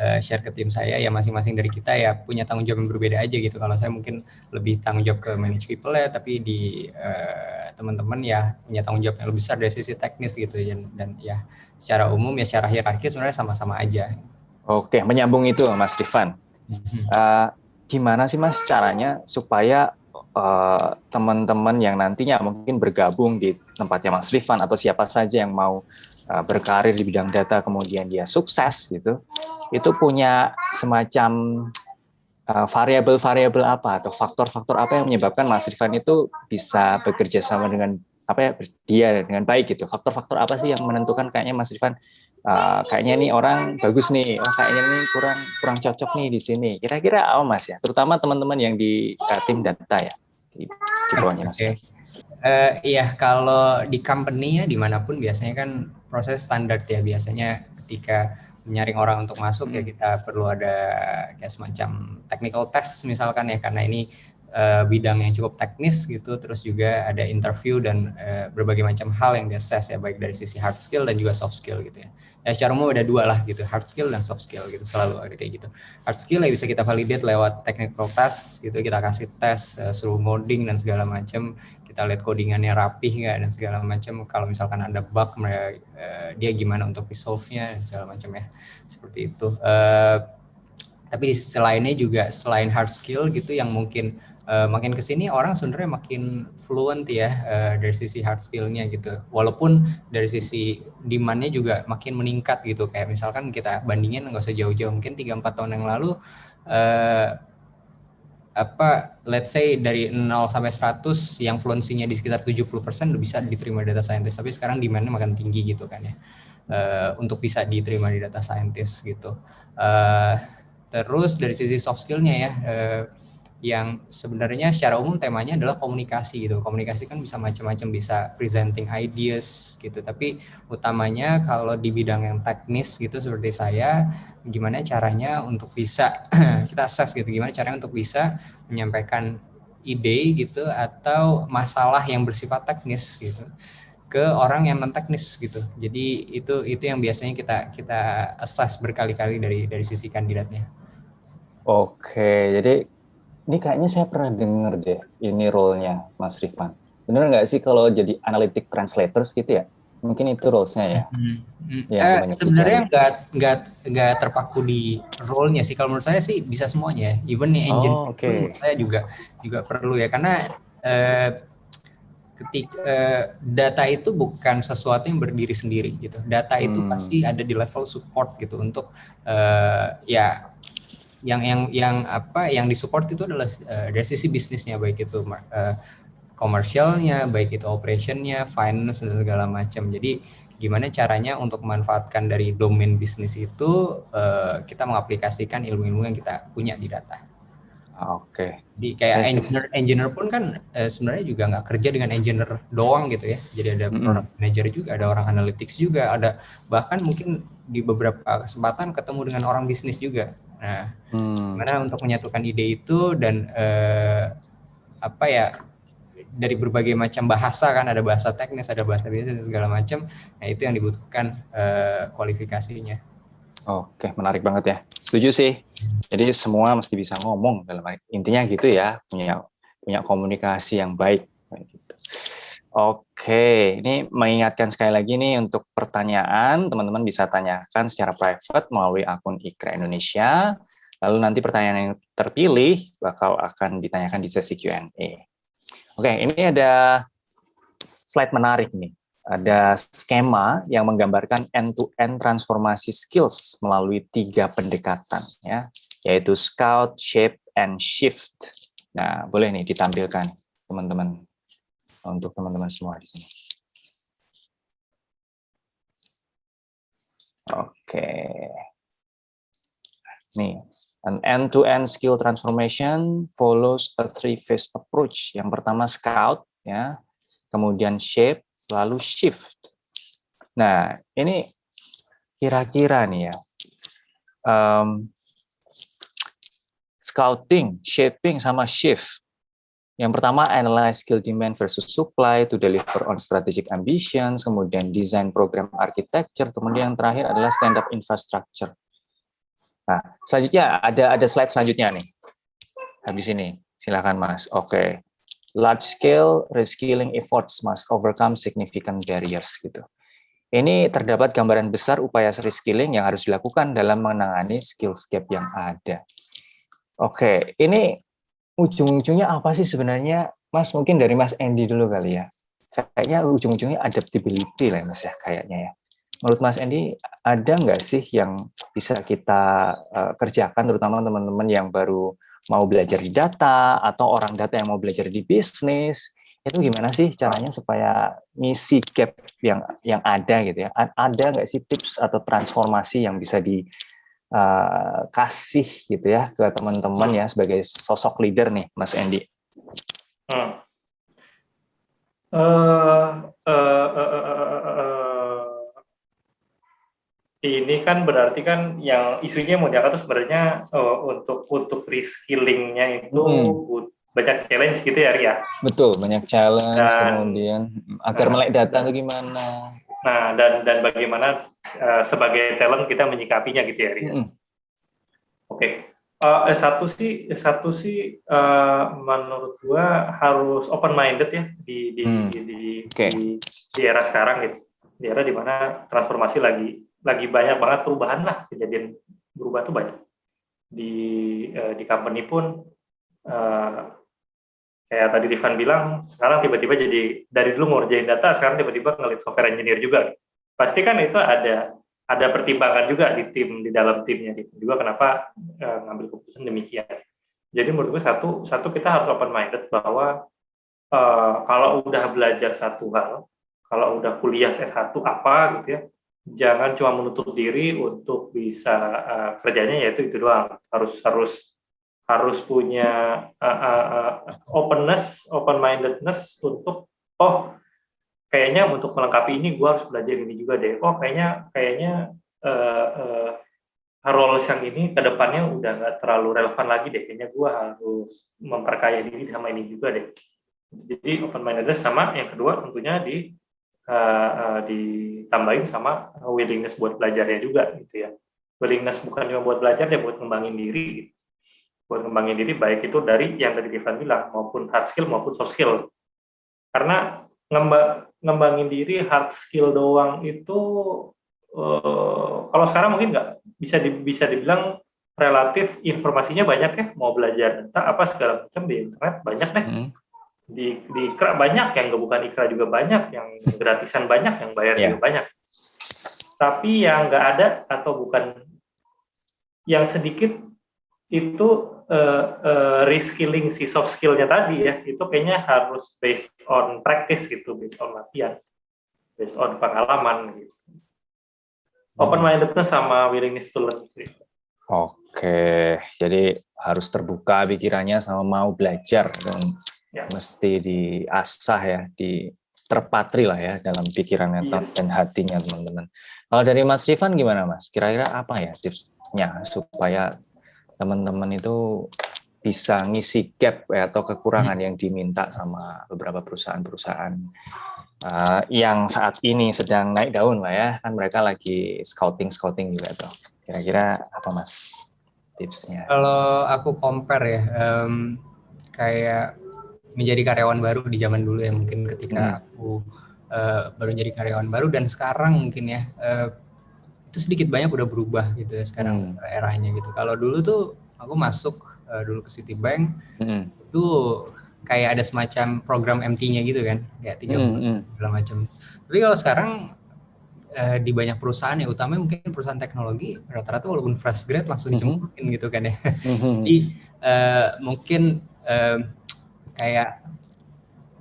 uh, share ke tim saya ya masing-masing dari kita ya punya tanggung jawab yang berbeda aja gitu. Kalau saya mungkin lebih tanggung jawab ke manage people ya, tapi di uh, teman-teman ya punya tanggung jawab yang lebih besar dari sisi teknis gitu dan, dan ya secara umum ya secara hierarki sebenarnya sama-sama aja. Oke, menyambung itu Mas Rifan. Uh, gimana sih Mas caranya supaya teman-teman uh, yang nantinya mungkin bergabung di tempatnya Mas Rifan atau siapa saja yang mau uh, berkarir di bidang data kemudian dia sukses gitu itu punya semacam uh, variabel-variabel uh, apa atau faktor-faktor apa yang menyebabkan Mas Rifan itu bisa bekerja sama dengan apa ya dia dengan baik gitu. Faktor-faktor apa sih yang menentukan kayaknya Mas Rifan uh, kayaknya nih orang bagus nih, oh kayaknya nih kurang kurang cocok nih di sini. Kira-kira apa Mas ya? Terutama teman-teman yang di uh, tim data ya di, di bawahnya Mas. Okay. Uh, iya, kalau di company ya di mana pun biasanya kan proses standar ya biasanya ketika menyaring orang untuk masuk ya hmm. ya kita perlu ada kayak semacam technical test misalkan ya karena ini uh, bidang yang cukup teknis gitu terus juga ada interview dan uh, berbagai macam hal yang diakses ya baik dari sisi hard skill dan juga soft skill gitu ya. Ya secara umum ada dua lah gitu hard skill dan soft skill gitu selalu ada kayak gitu. Hard skill ya bisa kita validate lewat technical test gitu kita kasih tes uh, suruh coding dan segala macam kita lihat codingannya rapih nggak dan segala macam. Kalau misalkan ada bug mereka uh, dia gimana untuk resolve-nya dan segala macam ya. Seperti itu. Uh, tapi di sisi lainnya juga selain hard skill gitu yang mungkin uh, makin ke sini orang sebenarnya makin fluent ya uh, dari sisi hard skillnya gitu. Walaupun dari sisi demandnya juga makin meningkat gitu. Kayak misalkan kita bandingin nggak usah jauh-jauh mungkin 3-4 tahun yang lalu apa let's say dari 0 sampai 100 yang fluensinya di sekitar 70% udah bisa diterima data scientist. Tapi sekarang demandnya makin tinggi gitu kan ya. Uh, untuk bisa diterima di data scientist gitu. Uh, terus dari sisi soft skillnya ya uh, yang sebenarnya secara umum temanya adalah komunikasi gitu. Komunikasi kan bisa macam-macam, bisa presenting ideas gitu. Tapi utamanya kalau di bidang yang teknis gitu seperti saya, gimana caranya untuk bisa kita assess gitu, gimana caranya untuk bisa menyampaikan ide gitu atau masalah yang bersifat teknis gitu ke orang yang non teknis gitu. Jadi itu itu yang biasanya kita kita assess berkali-kali dari dari sisi kandidatnya. Oke, jadi ini kayaknya saya pernah dengar deh ini role-nya Mas Rifan. Benar nggak sih kalau jadi analytic translators gitu ya? Mungkin itu roles-nya ya. Hmm. Hmm. Ya, eh, sebenarnya nggak nggak nggak terpaku di role-nya sih. Kalau menurut saya sih bisa semuanya. Even nih engine oh, okay. saya juga juga perlu ya karena eh, ketika eh, data itu bukan sesuatu yang berdiri sendiri gitu. Data itu hmm. pasti ada di level support gitu untuk eh, ya yang yang yang apa yang disupport itu adalah uh, dari sisi bisnisnya baik itu uh, komersialnya baik itu operationnya finance dan segala macam jadi gimana caranya untuk memanfaatkan dari domain bisnis itu uh, kita mengaplikasikan ilmu-ilmu yang kita punya di data. Oke. Okay. Jadi kayak engineer, engineer pun kan uh, sebenarnya juga nggak kerja dengan engineer doang gitu ya. Jadi ada mm -hmm. product manager juga, ada orang analytics juga, ada bahkan mungkin di beberapa kesempatan ketemu dengan orang bisnis juga. Nah, hmm. gimana untuk menyatukan ide itu dan eh, apa ya dari berbagai macam bahasa kan ada bahasa teknis, ada bahasa bisnis segala macam. Nah, itu yang dibutuhkan eh, kualifikasinya. Oke, menarik banget ya. Setuju sih. Jadi semua mesti bisa ngomong dalam intinya gitu ya, punya punya komunikasi yang baik gitu. Oke, ini mengingatkan sekali lagi nih untuk pertanyaan, teman-teman bisa tanyakan secara private melalui akun Ikra Indonesia. Lalu nanti pertanyaan yang terpilih bakal akan ditanyakan di sesi Q&A. Oke, ini ada slide menarik nih. Ada skema yang menggambarkan end-to-end -end transformasi skills melalui tiga pendekatan, ya, yaitu Scout, Shape, and Shift. Nah, boleh nih ditampilkan, teman-teman untuk teman-teman semua di sini. Oke. Nih, An end-to-end skill transformation follows a three-phase approach. Yang pertama scout, ya, kemudian shape, lalu shift. Nah, ini kira-kira nih ya, um, scouting, shaping, sama shift. Yang pertama, analyze skill demand versus supply to deliver on strategic ambitions, kemudian design program architecture, kemudian yang terakhir adalah stand up infrastructure. Nah, selanjutnya ada ada slide selanjutnya nih. Habis ini, silakan Mas. Oke. Okay. Large scale reskilling efforts must overcome significant barriers gitu. Ini terdapat gambaran besar upaya reskilling yang harus dilakukan dalam menangani skill gap yang ada. Oke, okay. ini ujung-ujungnya apa sih sebenarnya, Mas? Mungkin dari Mas Andy dulu kali ya. Kayaknya ujung-ujungnya adaptability lah, Mas ya, kayaknya ya menurut Mas Endi ada nggak sih yang bisa kita uh, kerjakan terutama teman-teman yang baru mau belajar di data atau orang data yang mau belajar di bisnis itu gimana sih caranya supaya misi gap yang yang ada gitu ya ada nggak sih tips atau transformasi yang bisa dikasih uh, gitu ya ke teman-teman ya sebagai sosok leader nih Mas Endi? Hmm. Uh, uh, uh, uh, uh, uh, ini kan berarti kan yang isunya mau diangkat itu sebenarnya uh, untuk untuk reskillingnya itu hmm. banyak challenge gitu ya Ria. Betul banyak challenge dan, kemudian agar nah, melek data itu gimana? Nah dan dan bagaimana uh, sebagai talent kita menyikapinya gitu ya Ria. Hmm. Oke. Okay. Uh, eh, satu sih satu sih uh, menurut gua harus open minded ya di di, hmm. di, di, okay. di di era sekarang gitu di era di mana transformasi lagi lagi banyak banget perubahan lah kejadian berubah tuh banyak di uh, di company pun uh, kayak tadi Rifan bilang sekarang tiba-tiba jadi dari dulu ngerjain data sekarang tiba-tiba ngelit software engineer juga. Pasti kan itu ada ada pertimbangan juga di tim di dalam timnya juga kenapa uh, ngambil keputusan demikian. Jadi menurut gue satu satu kita harus open minded bahwa uh, kalau udah belajar satu hal kalau udah kuliah S1 apa gitu ya jangan cuma menutup diri untuk bisa uh, kerjanya yaitu itu doang. Harus harus harus punya uh, uh, openness open mindedness untuk oh kayaknya untuk melengkapi ini gue harus belajar ini juga deh. Oh kayaknya kayaknya uh, uh, roles yang ini ke depannya udah nggak terlalu relevan lagi deh. Kayaknya gue harus memperkaya diri sama ini juga deh. Jadi open mindedness sama yang kedua tentunya di uh, uh, ditambahin sama willingness buat belajarnya juga gitu ya. Willingness bukan cuma buat belajar ya buat ngembangin diri gitu. Buat ngembangin diri baik itu dari yang tadi Ivan bilang maupun hard skill maupun soft skill. Karena ngembangin diri hard skill doang itu uh, kalau sekarang mungkin nggak. Bisa di, bisa dibilang relatif informasinya banyak ya. Mau belajar data apa segala macam di internet banyak deh. Hmm. Di di ikra banyak yang bukan ikra juga banyak yang gratisan banyak yang bayar yeah. juga banyak. Tapi yang nggak ada atau bukan yang sedikit itu uh, uh, reskilling si soft skillnya tadi ya itu kayaknya harus based on practice gitu based on latihan based on pengalaman gitu open mindedness sama willingness to learn sih. Oke, jadi harus terbuka pikirannya sama mau belajar dan ya. mesti diasah ya, di terpatri lah ya dalam pikirannya yes. dan hatinya teman-teman. Kalau dari Mas Rifan gimana Mas? Kira-kira apa ya tipsnya supaya teman-teman itu bisa ngisi gap ya, atau kekurangan hmm. yang diminta sama beberapa perusahaan-perusahaan uh, yang saat ini sedang naik daun lah ya, kan mereka lagi scouting-scouting juga tuh. Kira-kira apa Mas tipsnya? Kalau aku compare ya, um, kayak menjadi karyawan baru di zaman dulu ya mungkin ketika hmm. aku uh, baru jadi karyawan baru dan sekarang mungkin ya uh, itu sedikit banyak udah berubah gitu ya sekarang hmm. eranya gitu. Kalau dulu tuh aku masuk uh, dulu ke Citibank hmm. itu kayak ada semacam program MT-nya gitu kan, kayak tiga hmm, hmm. segala macam. Tapi kalau sekarang uh, di banyak perusahaan ya, utamanya mungkin perusahaan teknologi rata-rata walaupun fresh grade langsung hmm. dicemplungin hmm. gitu kan ya. Hmm. Jadi uh, mungkin uh, kayak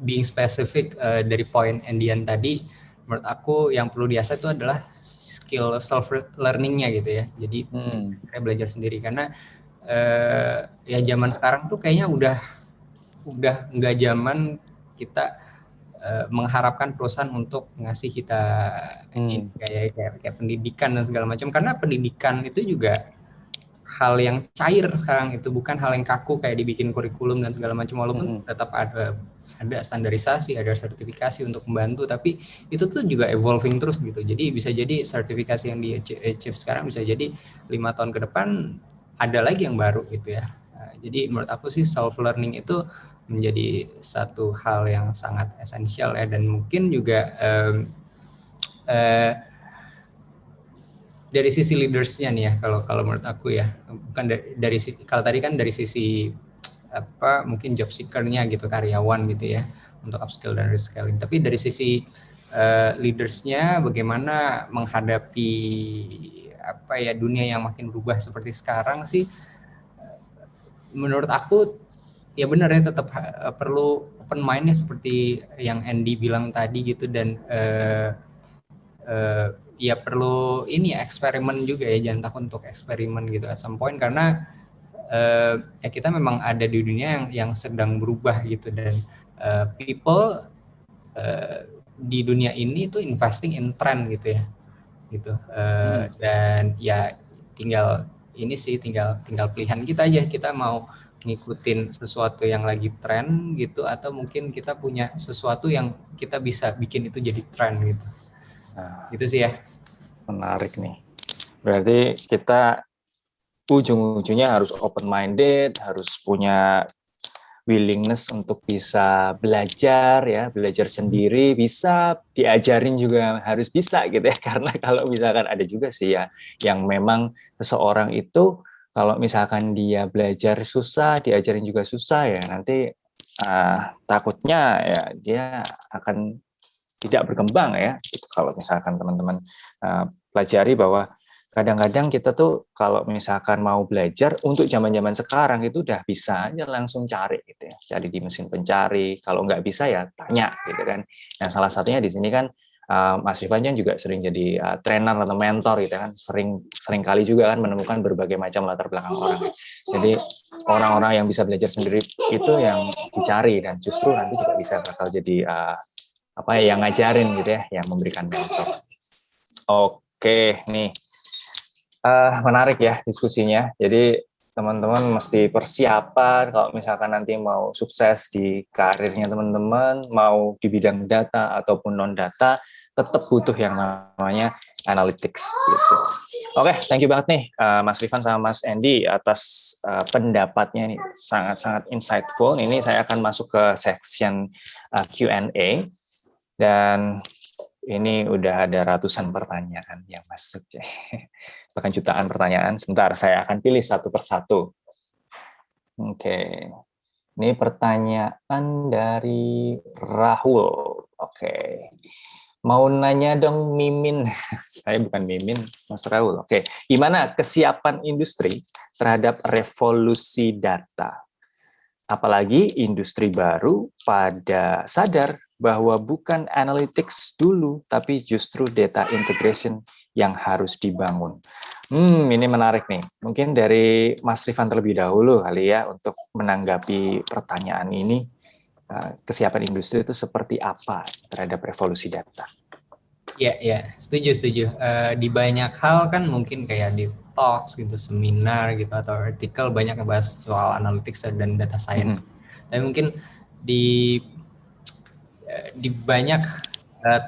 being specific uh, dari poin Endian tadi menurut aku yang perlu diasah itu adalah skill self learningnya gitu ya jadi hmm. saya belajar sendiri karena uh, ya zaman sekarang tuh kayaknya udah udah nggak zaman kita uh, mengharapkan perusahaan untuk ngasih kita hmm. kayak, kayak kayak pendidikan dan segala macam karena pendidikan itu juga hal yang cair sekarang itu bukan hal yang kaku kayak dibikin kurikulum dan segala macam walaupun hmm. tetap ada ada standarisasi ada sertifikasi untuk membantu tapi itu tuh juga evolving terus gitu. Jadi bisa jadi sertifikasi yang di achieve sekarang bisa jadi lima tahun ke depan ada lagi yang baru gitu ya. Nah, jadi menurut aku sih self learning itu menjadi satu hal yang sangat esensial ya. Dan mungkin juga um, uh, dari sisi leadersnya nih ya kalau kalau menurut aku ya. Bukan dari, dari kalau tadi kan dari sisi apa mungkin job seekernya gitu karyawan gitu ya untuk upskill dan reskilling tapi dari sisi uh, leadersnya bagaimana menghadapi apa ya dunia yang makin berubah seperti sekarang sih menurut aku ya benar ya tetap uh, perlu open mindnya seperti yang Andy bilang tadi gitu dan uh, uh, ya perlu ini ya, eksperimen juga ya jangan takut untuk eksperimen gitu at some point. Karena uh, ya kita memang ada di dunia yang yang sedang berubah gitu. Dan uh, people uh, di dunia ini tuh investing in trend gitu ya. Gitu. Uh, hmm. dan ya tinggal ini sih tinggal tinggal pilihan kita aja. Kita mau ngikutin sesuatu yang lagi tren gitu atau mungkin kita punya sesuatu yang kita bisa bikin itu jadi tren gitu. Nah, gitu sih ya. Menarik nih. Berarti kita ujung-ujungnya harus open minded, harus punya willingness untuk bisa belajar ya, belajar sendiri, bisa diajarin juga harus bisa gitu ya. Karena kalau misalkan ada juga sih ya yang memang seseorang itu kalau misalkan dia belajar susah, diajarin juga susah ya, nanti uh, takutnya ya dia akan tidak berkembang ya gitu. kalau misalkan teman-teman uh, pelajari bahwa kadang-kadang kita tuh kalau misalkan mau belajar untuk zaman-zaman sekarang itu udah bisa aja langsung cari gitu ya. Cari di mesin pencari kalau nggak bisa ya tanya gitu kan. Nah salah satunya di sini kan uh, Mas Rifan juga sering jadi uh, trainer atau mentor gitu kan. Sering sering kali juga kan menemukan berbagai macam latar belakang orang. Jadi orang-orang yang bisa belajar sendiri itu yang dicari dan justru nanti juga bisa bakal jadi uh, apa ya yang ngajarin gitu ya, yang memberikan mentor. Oke, nih uh, menarik ya diskusinya. Jadi teman-teman mesti persiapan kalau misalkan nanti mau sukses di karirnya teman-teman, mau di bidang data ataupun non data, tetap butuh yang namanya analytics gitu. Oke, thank you banget nih uh, Mas Rifan sama Mas Andy atas uh, pendapatnya ini sangat-sangat insightful. Ini saya akan masuk ke section uh, Q&A. Dan ini udah ada ratusan pertanyaan yang masuk. Bahkan jutaan pertanyaan. Sebentar, saya akan pilih satu persatu. Oke. Ini pertanyaan dari Rahul. Oke. Mau nanya dong Mimin. saya bukan Mimin, Mas Rahul. Oke. Gimana kesiapan industri terhadap revolusi data? Apalagi industri baru pada sadar bahwa bukan analytics dulu, tapi justru data integration yang harus dibangun. Hmm, ini menarik nih. Mungkin dari Mas Rifan terlebih dahulu kali ya untuk menanggapi pertanyaan ini. Eh, kesiapan industri itu seperti apa terhadap revolusi data? Ya, ya, setuju, setuju. Uh, di banyak hal kan mungkin kayak di talks gitu, seminar gitu atau artikel banyak ngebahas soal analytics dan data science. Mm -hmm. Tapi mungkin di di banyak uh,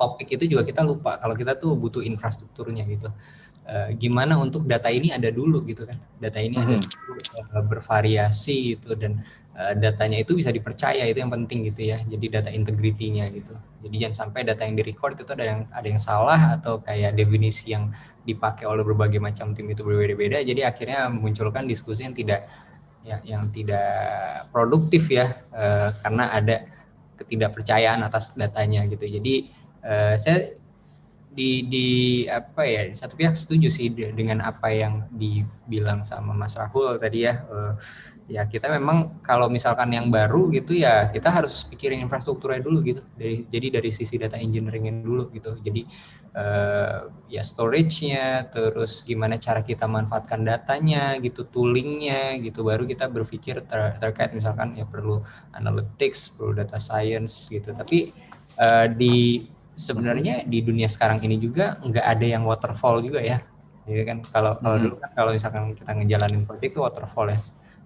topik itu juga kita lupa kalau kita tuh butuh infrastrukturnya gitu. Uh, gimana untuk data ini ada dulu gitu kan? Data ini mm -hmm. ada dulu, uh, bervariasi gitu dan uh, datanya itu bisa dipercaya itu yang penting gitu ya. Jadi data integritinya gitu. Jadi jangan sampai data yang direcord itu ada yang ada yang salah atau kayak definisi yang dipakai oleh berbagai macam tim itu berbeda-beda. Jadi akhirnya memunculkan diskusi yang tidak ya, yang tidak produktif ya uh, karena ada ketidakpercayaan atas datanya gitu. Jadi uh, saya di di apa ya satu pihak setuju sih dengan apa yang dibilang sama Mas Rahul tadi ya. Uh, ya kita memang kalau misalkan yang baru gitu ya kita harus pikirin infrastrukturnya dulu gitu. Dari jadi dari sisi data engineeringnya dulu gitu. Jadi uh, ya storage-nya terus gimana cara kita manfaatkan datanya gitu toolingnya gitu. Baru kita berpikir ter terkait misalkan ya perlu analytics perlu data science gitu. Tapi uh, di sebenarnya di dunia sekarang ini juga nggak ada yang waterfall juga ya. Ya kan? Kalau kalau hmm. dulu kan kalau misalkan kita ngejalanin project itu waterfall ya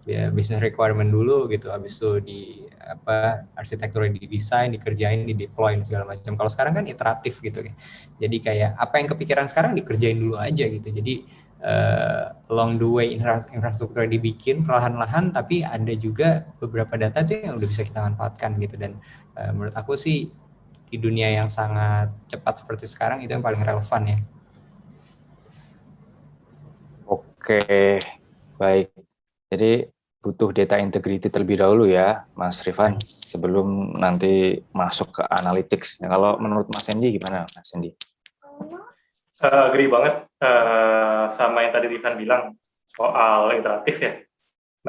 ya business requirement dulu gitu. Habis itu di apa arsitekturnya didesain dikerjain di deploy segala macam. Kalau sekarang kan iteratif gitu ya. Jadi kayak apa yang kepikiran sekarang dikerjain dulu aja gitu. Jadi uh, along the way infrastruktur dibikin perlahan-lahan tapi ada juga beberapa data itu yang udah bisa kita manfaatkan gitu. Dan uh, menurut aku sih di dunia yang sangat cepat seperti sekarang itu yang paling relevan ya. Oke baik. Jadi butuh data integrity terlebih dahulu ya, Mas Rifan, sebelum nanti masuk ke analytics. Nah, kalau menurut Mas Sandy gimana, Mas Sandy? Uh, agree banget uh, sama yang tadi Rifan bilang soal iteratif ya.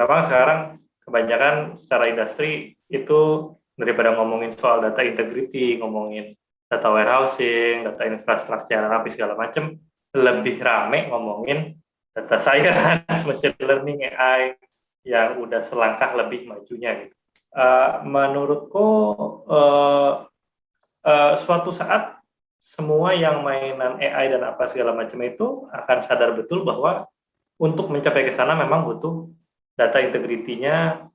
Memang sekarang kebanyakan secara industri itu daripada ngomongin soal data integrity, ngomongin data warehousing, data infrastructure, apa segala macam, lebih rame ngomongin data science, machine learning, AI, yang udah selangkah lebih majunya gitu. Uh, menurutku uh, uh, suatu saat semua yang mainan AI dan apa segala macam itu akan sadar betul bahwa untuk mencapai ke sana memang butuh data integritinya,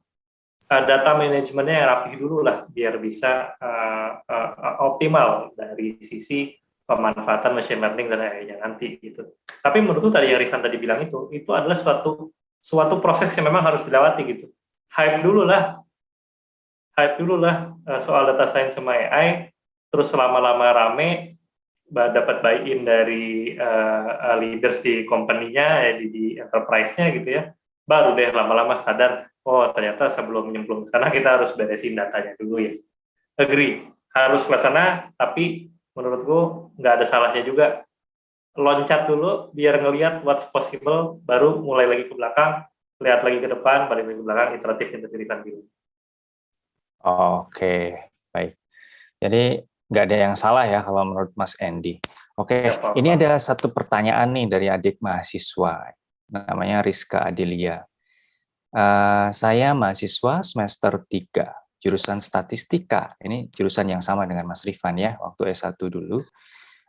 uh, data manajemennya yang rapi dulu lah biar bisa uh, uh, optimal dari sisi pemanfaatan machine learning dan AI-nya nanti gitu. Tapi menurutku tadi yang Rifan tadi bilang itu, itu adalah suatu suatu proses yang memang harus dilewati gitu. Hype dulu lah, hype dulu lah eh, soal data science sama AI, terus lama-lama rame, dapat buy-in dari uh, leaders di company-nya, di, di enterprise-nya gitu ya, baru deh lama-lama sadar, oh ternyata sebelum nyemplung ke sana kita harus beresin datanya dulu ya. Agree, harus ke sana, tapi menurutku nggak ada salahnya juga loncat dulu biar ngelihat what's possible, baru mulai lagi ke belakang, lihat lagi ke depan, balik lagi ke belakang, iteratif integritas dulu. Oke, baik. Jadi nggak ada yang salah ya kalau menurut Mas Andy. Oke, ya, ini ada satu pertanyaan nih dari adik mahasiswa, namanya Rizka Adelia. Uh, saya mahasiswa semester 3, jurusan statistika. Ini jurusan yang sama dengan Mas Rifan ya, waktu S1 dulu.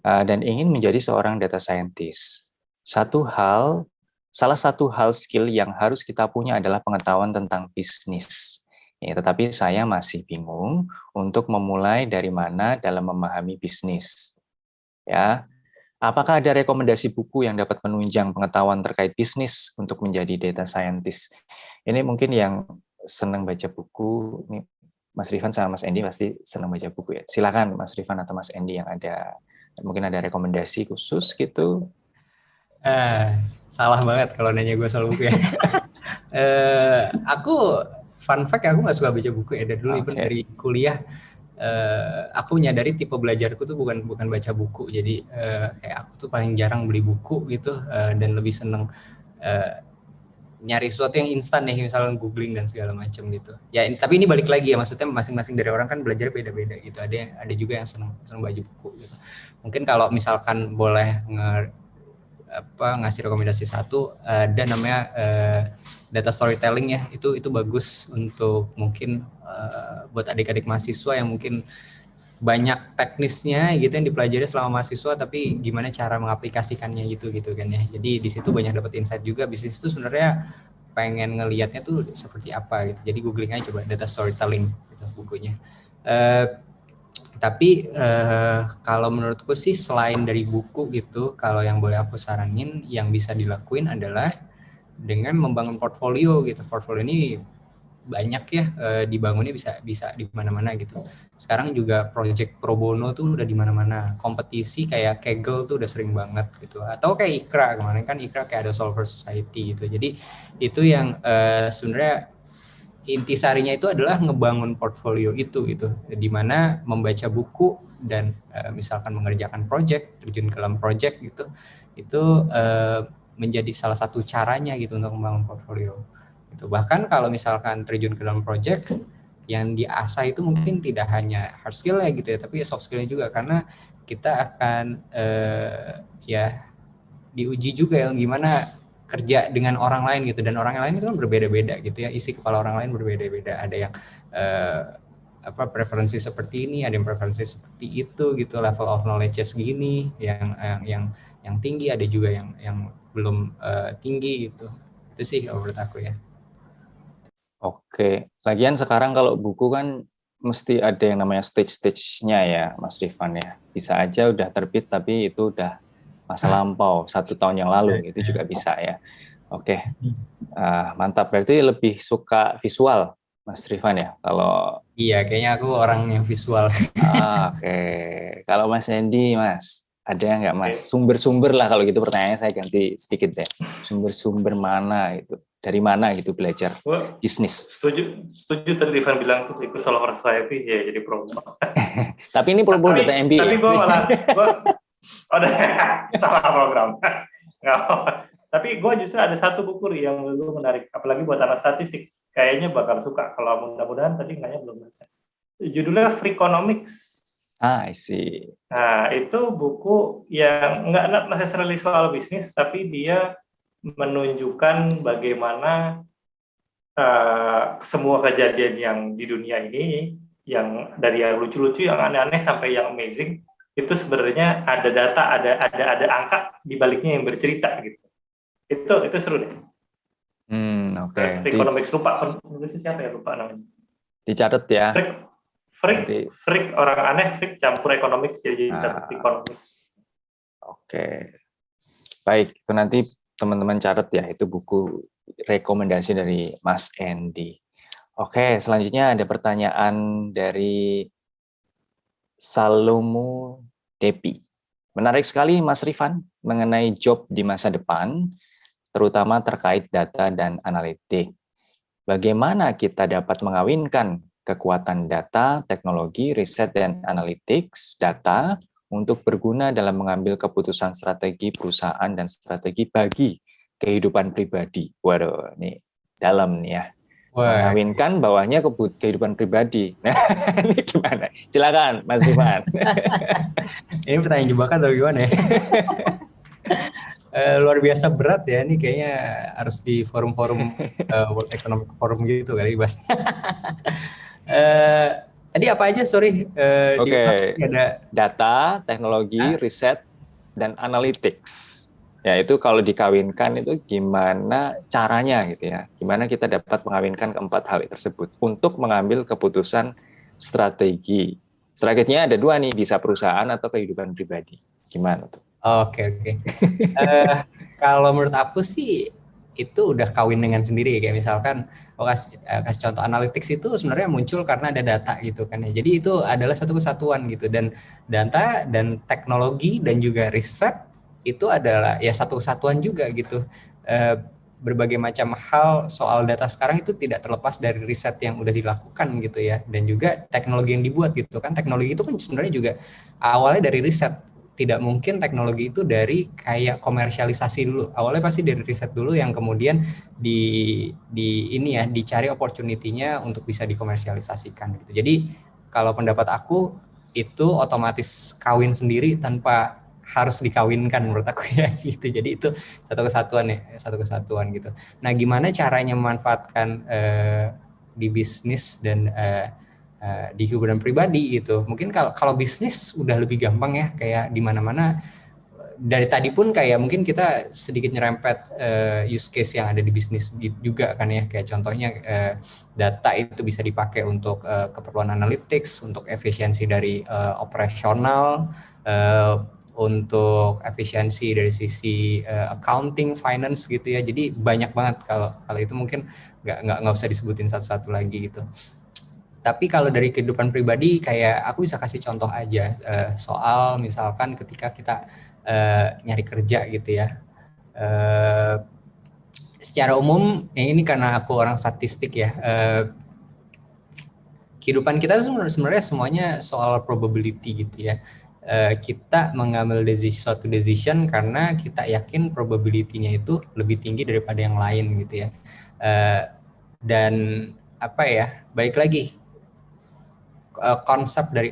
Eh, dan ingin menjadi seorang data scientist. Satu hal, salah satu hal skill yang harus kita punya adalah pengetahuan tentang bisnis. Ya, tetapi saya masih bingung untuk memulai dari mana dalam memahami bisnis. Ya, apakah ada rekomendasi buku yang dapat menunjang pengetahuan terkait bisnis untuk menjadi data scientist? Ini mungkin yang senang baca buku, ini Mas Rifan sama Mas Endi pasti senang baca buku ya. Silakan Mas Rifan atau Mas Endi yang ada mungkin ada rekomendasi khusus gitu. Uh, salah banget kalau nanya gue soal buku ya. Uh, aku fun fact aku nggak suka baca buku ya. Dari dulu okay. dari kuliah uh, aku menyadari tipe belajarku tuh bukan bukan baca buku. Jadi uh, kayak aku tuh paling jarang beli buku gitu uh, dan lebih seneng uh, nyari sesuatu yang instan nih misalnya googling dan segala macam gitu. Ya tapi ini balik lagi ya. Maksudnya masing-masing dari orang kan belajar beda-beda gitu. Ada ada juga yang seneng seneng baca buku gitu mungkin kalau misalkan boleh nge, apa ngasih rekomendasi satu ada namanya uh, data storytelling ya. Itu itu bagus untuk mungkin uh, buat adik-adik mahasiswa yang mungkin banyak teknisnya gitu yang dipelajari selama mahasiswa tapi gimana cara mengaplikasikannya gitu gitu kan ya. Jadi di situ banyak dapat insight juga. Bisnis itu sebenarnya pengen ngelihatnya tuh seperti apa gitu. Jadi googling aja coba data storytelling gitu bukunya. Uh, tapi uh, kalau menurutku sih selain dari buku gitu, kalau yang boleh aku saranin yang bisa dilakuin adalah dengan membangun portfolio gitu. Portfolio ini banyak ya uh, dibangunnya bisa bisa di mana-mana gitu. Sekarang juga project pro bono tuh udah di mana-mana. Kompetisi kayak Kaggle tuh udah sering banget gitu. Atau kayak Ikra kemarin kan Ikra kayak ada Solver Society gitu. Jadi itu yang uh, sebenarnya intisarinya itu adalah ngebangun portfolio itu gitu. Di mana membaca buku dan uh, misalkan mengerjakan project terjun ke dalam project gitu itu uh, menjadi salah satu caranya gitu untuk membangun portfolio. Itu bahkan kalau misalkan terjun ke dalam project yang diasah itu mungkin tidak hanya hard skill ya gitu ya tapi soft skillnya juga. Karena kita akan uh, ya diuji juga yang gimana kerja dengan orang lain gitu. Dan orang lain itu kan berbeda-beda gitu ya. Isi kepala orang lain berbeda-beda. Ada yang uh, apa preferensi seperti ini ada yang preferensi seperti itu gitu. Level of knowledge segini yang yang yang yang tinggi ada juga yang yang belum uh, tinggi gitu. Itu sih menurut aku ya. Oke. Lagian sekarang kalau buku kan mesti ada yang namanya stage-stage-nya ya Mas Rifan ya. Bisa aja udah terbit tapi itu udah masa lampau satu tahun yang lalu itu juga bisa ya. Oke, uh, mantap. Berarti lebih suka visual, Mas Rifan ya? Kalau iya, kayaknya aku orang yang visual. Ah, Oke, okay. kalau Mas Andy, Mas ada nggak Mas sumber-sumber lah kalau gitu pertanyaannya saya ganti sedikit deh. Sumber-sumber mana itu? Dari mana gitu belajar Wah, bisnis? Setuju, setuju tadi Rifan bilang tuh ikut Solar Society ya jadi promo. tapi ini promo data MBA. Tapi gue malah, gua, Oh, salah program. Nggak Tapi gue justru ada satu buku yang gue menarik, apalagi buat anak statistik. Kayaknya bakal suka. Kalau mudah-mudahan tadi kayaknya belum baca. Judulnya Freakonomics. Ah, I see. Nah, itu buku yang nggak not necessarily soal bisnis, tapi dia menunjukkan bagaimana uh, semua kejadian yang di dunia ini, yang dari yang lucu-lucu, yang aneh-aneh sampai yang amazing, itu sebenarnya ada data, ada ada ada angka di baliknya yang bercerita gitu. Itu itu seru deh. Hmm, oke. Okay. Economics lupa penulisnya siapa ya lupa namanya. Dicatat ya. Freak, freak, Nanti. freak orang aneh, freak campur economics jadi ah. satu economics. Oke. Okay. Baik, itu nanti teman-teman catat ya, itu buku rekomendasi dari Mas Andy. Oke, selanjutnya ada pertanyaan dari Salomo Depi. Menarik sekali Mas Rifan mengenai job di masa depan, terutama terkait data dan analitik. Bagaimana kita dapat mengawinkan kekuatan data, teknologi, riset, dan analytics data untuk berguna dalam mengambil keputusan strategi perusahaan dan strategi bagi kehidupan pribadi. Waduh, ini dalam nih ya. Wah. Mengawinkan bawahnya kehidupan pribadi. Nah, ini gimana? Silakan, Mas Ivan. ini pertanyaan jebakan atau gimana ya? uh, luar biasa berat ya. Ini kayaknya harus di forum-forum uh, World Economic Forum gitu kali Bas. uh, tadi apa aja? Sorry. Uh, Oke. Okay. Ada data, teknologi, ah. riset, dan analytics. Ya itu kalau dikawinkan itu gimana caranya gitu ya. Gimana kita dapat mengawinkan keempat hal tersebut untuk mengambil keputusan strategi. Strateginya ada dua nih, bisa perusahaan atau kehidupan pribadi. Gimana tuh? Oke oke. uh, kalau menurut aku sih itu udah kawin dengan sendiri kayak misalkan oh kasih, uh, kasih contoh analytics itu sebenarnya muncul karena ada data gitu kan ya. Jadi itu adalah satu kesatuan gitu dan data dan teknologi dan juga riset itu adalah ya satu kesatuan juga gitu. E, berbagai macam hal soal data sekarang itu tidak terlepas dari riset yang udah dilakukan gitu ya dan juga teknologi yang dibuat gitu kan. Teknologi itu kan sebenarnya juga awalnya dari riset. Tidak mungkin teknologi itu dari kayak komersialisasi dulu. Awalnya pasti dari riset dulu yang kemudian di di ini ya dicari opportunity-nya untuk bisa dikomersialisasikan gitu. Jadi kalau pendapat aku itu otomatis kawin sendiri tanpa harus dikawinkan menurut aku ya gitu. Jadi itu satu kesatuan ya, satu kesatuan gitu. Nah, gimana caranya memanfaatkan uh, di bisnis dan uh, uh, di kehidupan pribadi gitu. Mungkin kalau kalau bisnis udah lebih gampang ya, kayak di mana-mana dari tadi pun kayak mungkin kita sedikit nyerempet uh, use case yang ada di bisnis juga kan ya kayak contohnya uh, data itu bisa dipakai untuk uh, keperluan analytics untuk efisiensi dari uh, operasional uh, untuk efisiensi dari sisi uh, accounting, finance gitu ya. Jadi banyak banget kalau kalau itu mungkin nggak nggak nggak usah disebutin satu-satu lagi gitu. Tapi kalau dari kehidupan pribadi kayak aku bisa kasih contoh aja uh, soal misalkan ketika kita uh, nyari kerja gitu ya. Uh, secara umum ya ini karena aku orang statistik ya uh, kehidupan kita sebenarnya semuanya soal probability gitu ya uh, kita mengambil decision, suatu decision karena kita yakin probability-nya itu lebih tinggi daripada yang lain gitu ya. Uh, dan apa ya baik lagi konsep dari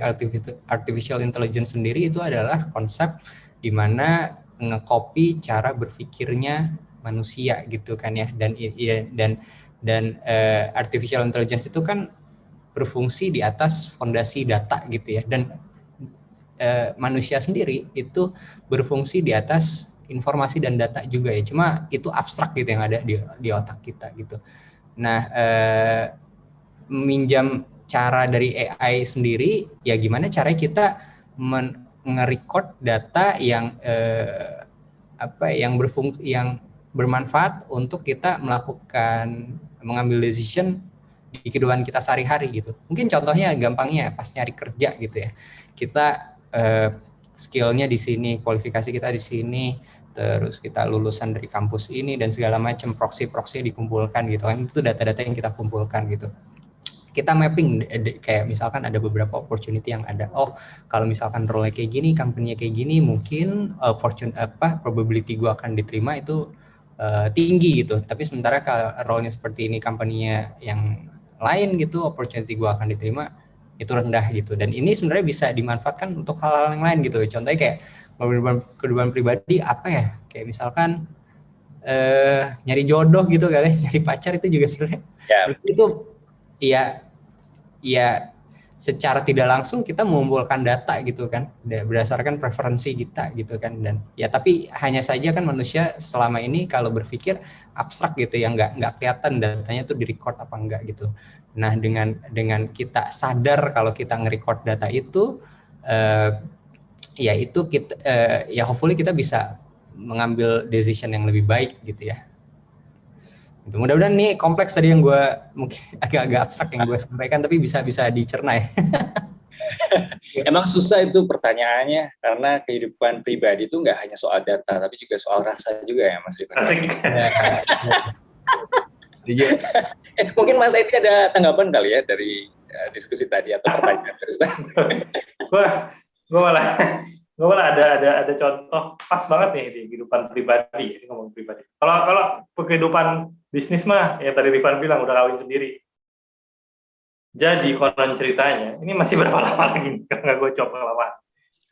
artificial intelligence sendiri itu adalah konsep di mana ngecopy cara berpikirnya manusia gitu kan ya. Dan dan dan uh, artificial intelligence itu kan berfungsi di atas fondasi data gitu ya. Dan uh, manusia sendiri itu berfungsi di atas informasi dan data juga ya cuma itu abstrak gitu yang ada di di otak kita gitu nah uh, minjam cara dari AI sendiri ya gimana caranya kita nge-record data yang eh, apa yang berfungsi yang bermanfaat untuk kita melakukan mengambil decision di kehidupan kita sehari-hari gitu. Mungkin contohnya gampangnya pas nyari kerja gitu ya. Kita eh, skillnya di sini, kualifikasi kita di sini, terus kita lulusan dari kampus ini dan segala macam proxy-proxy dikumpulkan gitu kan. Itu data-data yang kita kumpulkan gitu. Kita mapping kayak misalkan ada beberapa opportunity yang ada. Oh kalau misalkan role kayak gini company kayak gini mungkin opportunity apa probability gua akan diterima itu uh, tinggi gitu. Tapi sementara kalau role-nya seperti ini company-nya yang lain gitu opportunity gua akan diterima itu rendah gitu. Dan ini sebenarnya bisa dimanfaatkan untuk hal-hal yang lain gitu. Contohnya kayak kehidupan, kehidupan pribadi apa ya? Kayak misalkan uh, nyari jodoh gitu kali nyari pacar itu juga sebenarnya. Yeah. itu ya ya secara tidak langsung kita mengumpulkan data gitu kan berdasarkan preferensi kita gitu kan dan ya tapi hanya saja kan manusia selama ini kalau berpikir abstrak gitu ya nggak nggak kelihatan datanya tuh direcord apa enggak gitu. Nah dengan dengan kita sadar kalau kita nge-record data itu eh, ya itu kita eh, ya hopefully kita bisa mengambil decision yang lebih baik gitu ya Gitu. Mudah-mudahan nih kompleks tadi yang gue mungkin agak-agak abstrak yang gue sampaikan, tapi bisa bisa dicerna ya. Emang susah itu pertanyaannya karena kehidupan pribadi itu nggak hanya soal data, tapi juga soal rasa juga ya, Mas Rifan. Asik. eh, mungkin Mas Edi ada tanggapan kali ya dari uh, diskusi tadi atau pertanyaan terus. Wah, gue malah gue malah ada ada ada contoh pas banget nih di kehidupan pribadi ini ngomong pribadi. Kalau kalau kehidupan bisnis mah ya tadi Rifan bilang udah kawin sendiri. Jadi konon ceritanya ini masih berapa lama lagi karena gue coba lama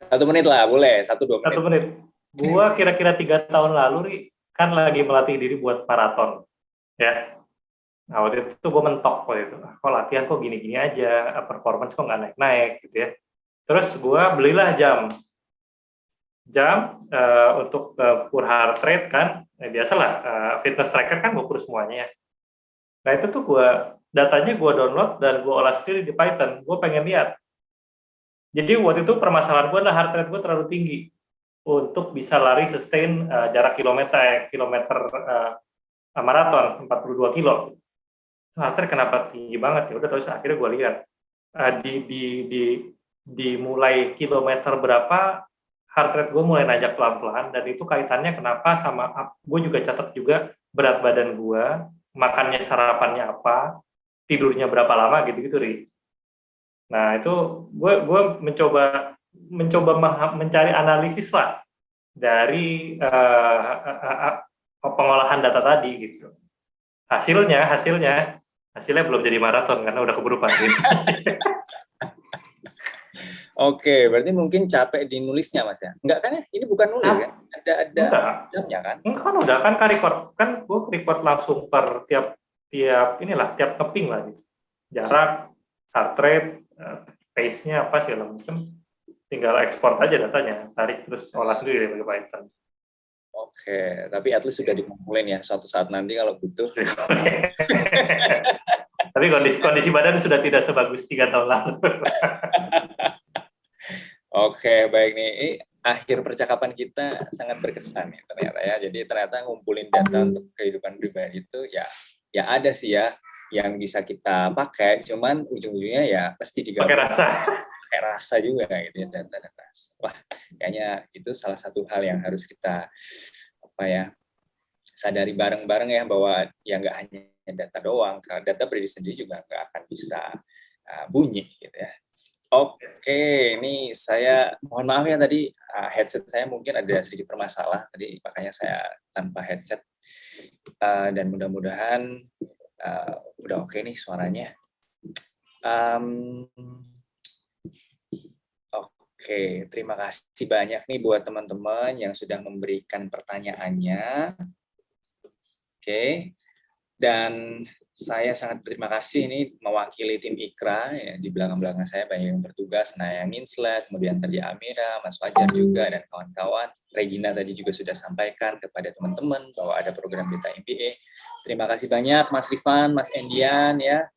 satu menit lah boleh. Satu dua menit. Satu menit. Gue kira-kira tiga tahun lalu ri, kan lagi melatih diri buat maraton ya. Nah waktu itu gue mentok waktu itu. Ah, kok latihan kok gini-gini aja? Performance kok nggak naik-naik gitu ya. Terus gue belilah jam jam uh, untuk ukur heart rate kan, ya biasalah uh, fitness tracker kan ngukur semuanya. Ya. Nah itu tuh gue datanya gue download dan gue olah sendiri di Python. Gue pengen lihat. Jadi waktu itu permasalahan gue adalah heart rate gue terlalu tinggi untuk bisa lari sustain uh, jarak kilometer kilometer uh, maraton 42 kilo. Heart rate kenapa tinggi banget ya? Udah terus akhirnya gue lihat uh, di di di di mulai kilometer berapa heart rate gue mulai najak pelan-pelan dan itu kaitannya kenapa sama gue juga catat juga berat badan gue, makannya sarapannya apa, tidurnya berapa lama gitu-gitu ri. Nah itu gue gue mencoba mencoba mencari analisis lah dari uh, uh, uh, pengolahan data tadi gitu. Hasilnya hasilnya hasilnya belum jadi maraton karena udah keburu pagi. Oke, berarti mungkin capek di nulisnya mas ya? Enggak kan ya? Ini bukan nulis nah, kan? Ada ada jamnya kan? Enggak kan udah kan record kan gue record langsung per tiap tiap inilah tiap keping lah gitu. Jarak, heart rate, eh, pace-nya apa segala macam. Tinggal ekspor aja datanya, tarik terus olah sendiri pakai Python. Oke, tapi at least sudah dikumpulin ya suatu saat nanti kalau butuh. tapi kondisi kondisi badan sudah tidak sebagus tiga tahun lalu. Oke, baik nih. Ini akhir percakapan kita sangat berkesan ya ternyata ya. Jadi ternyata ngumpulin data untuk kehidupan pribadi itu ya ya ada sih ya yang bisa kita pakai, cuman ujung-ujungnya ya pasti digabung. Pakai rasa. Pakai rasa juga gitu ya data-data. Wah, kayaknya itu salah satu hal yang harus kita apa ya sadari bareng-bareng ya bahwa ya nggak hanya data doang, karena data berdiri sendiri juga nggak akan bisa uh, bunyi gitu ya. Oke, ini saya mohon maaf ya tadi uh, headset saya mungkin ada sedikit bermasalah tadi makanya saya tanpa headset uh, dan mudah-mudahan uh, udah oke nih suaranya. Um, Oke, terima kasih banyak nih buat teman-teman yang sudah memberikan pertanyaannya. Oke, dan saya sangat berterima kasih ini mewakili tim Ikra ya, di belakang-belakang saya banyak yang bertugas, Naya Nginslet, kemudian tadi Amira, Mas Fajar juga dan kawan-kawan. Regina tadi juga sudah sampaikan kepada teman-teman bahwa ada program Beta MBA. Terima kasih banyak Mas Rifan, Mas Endian ya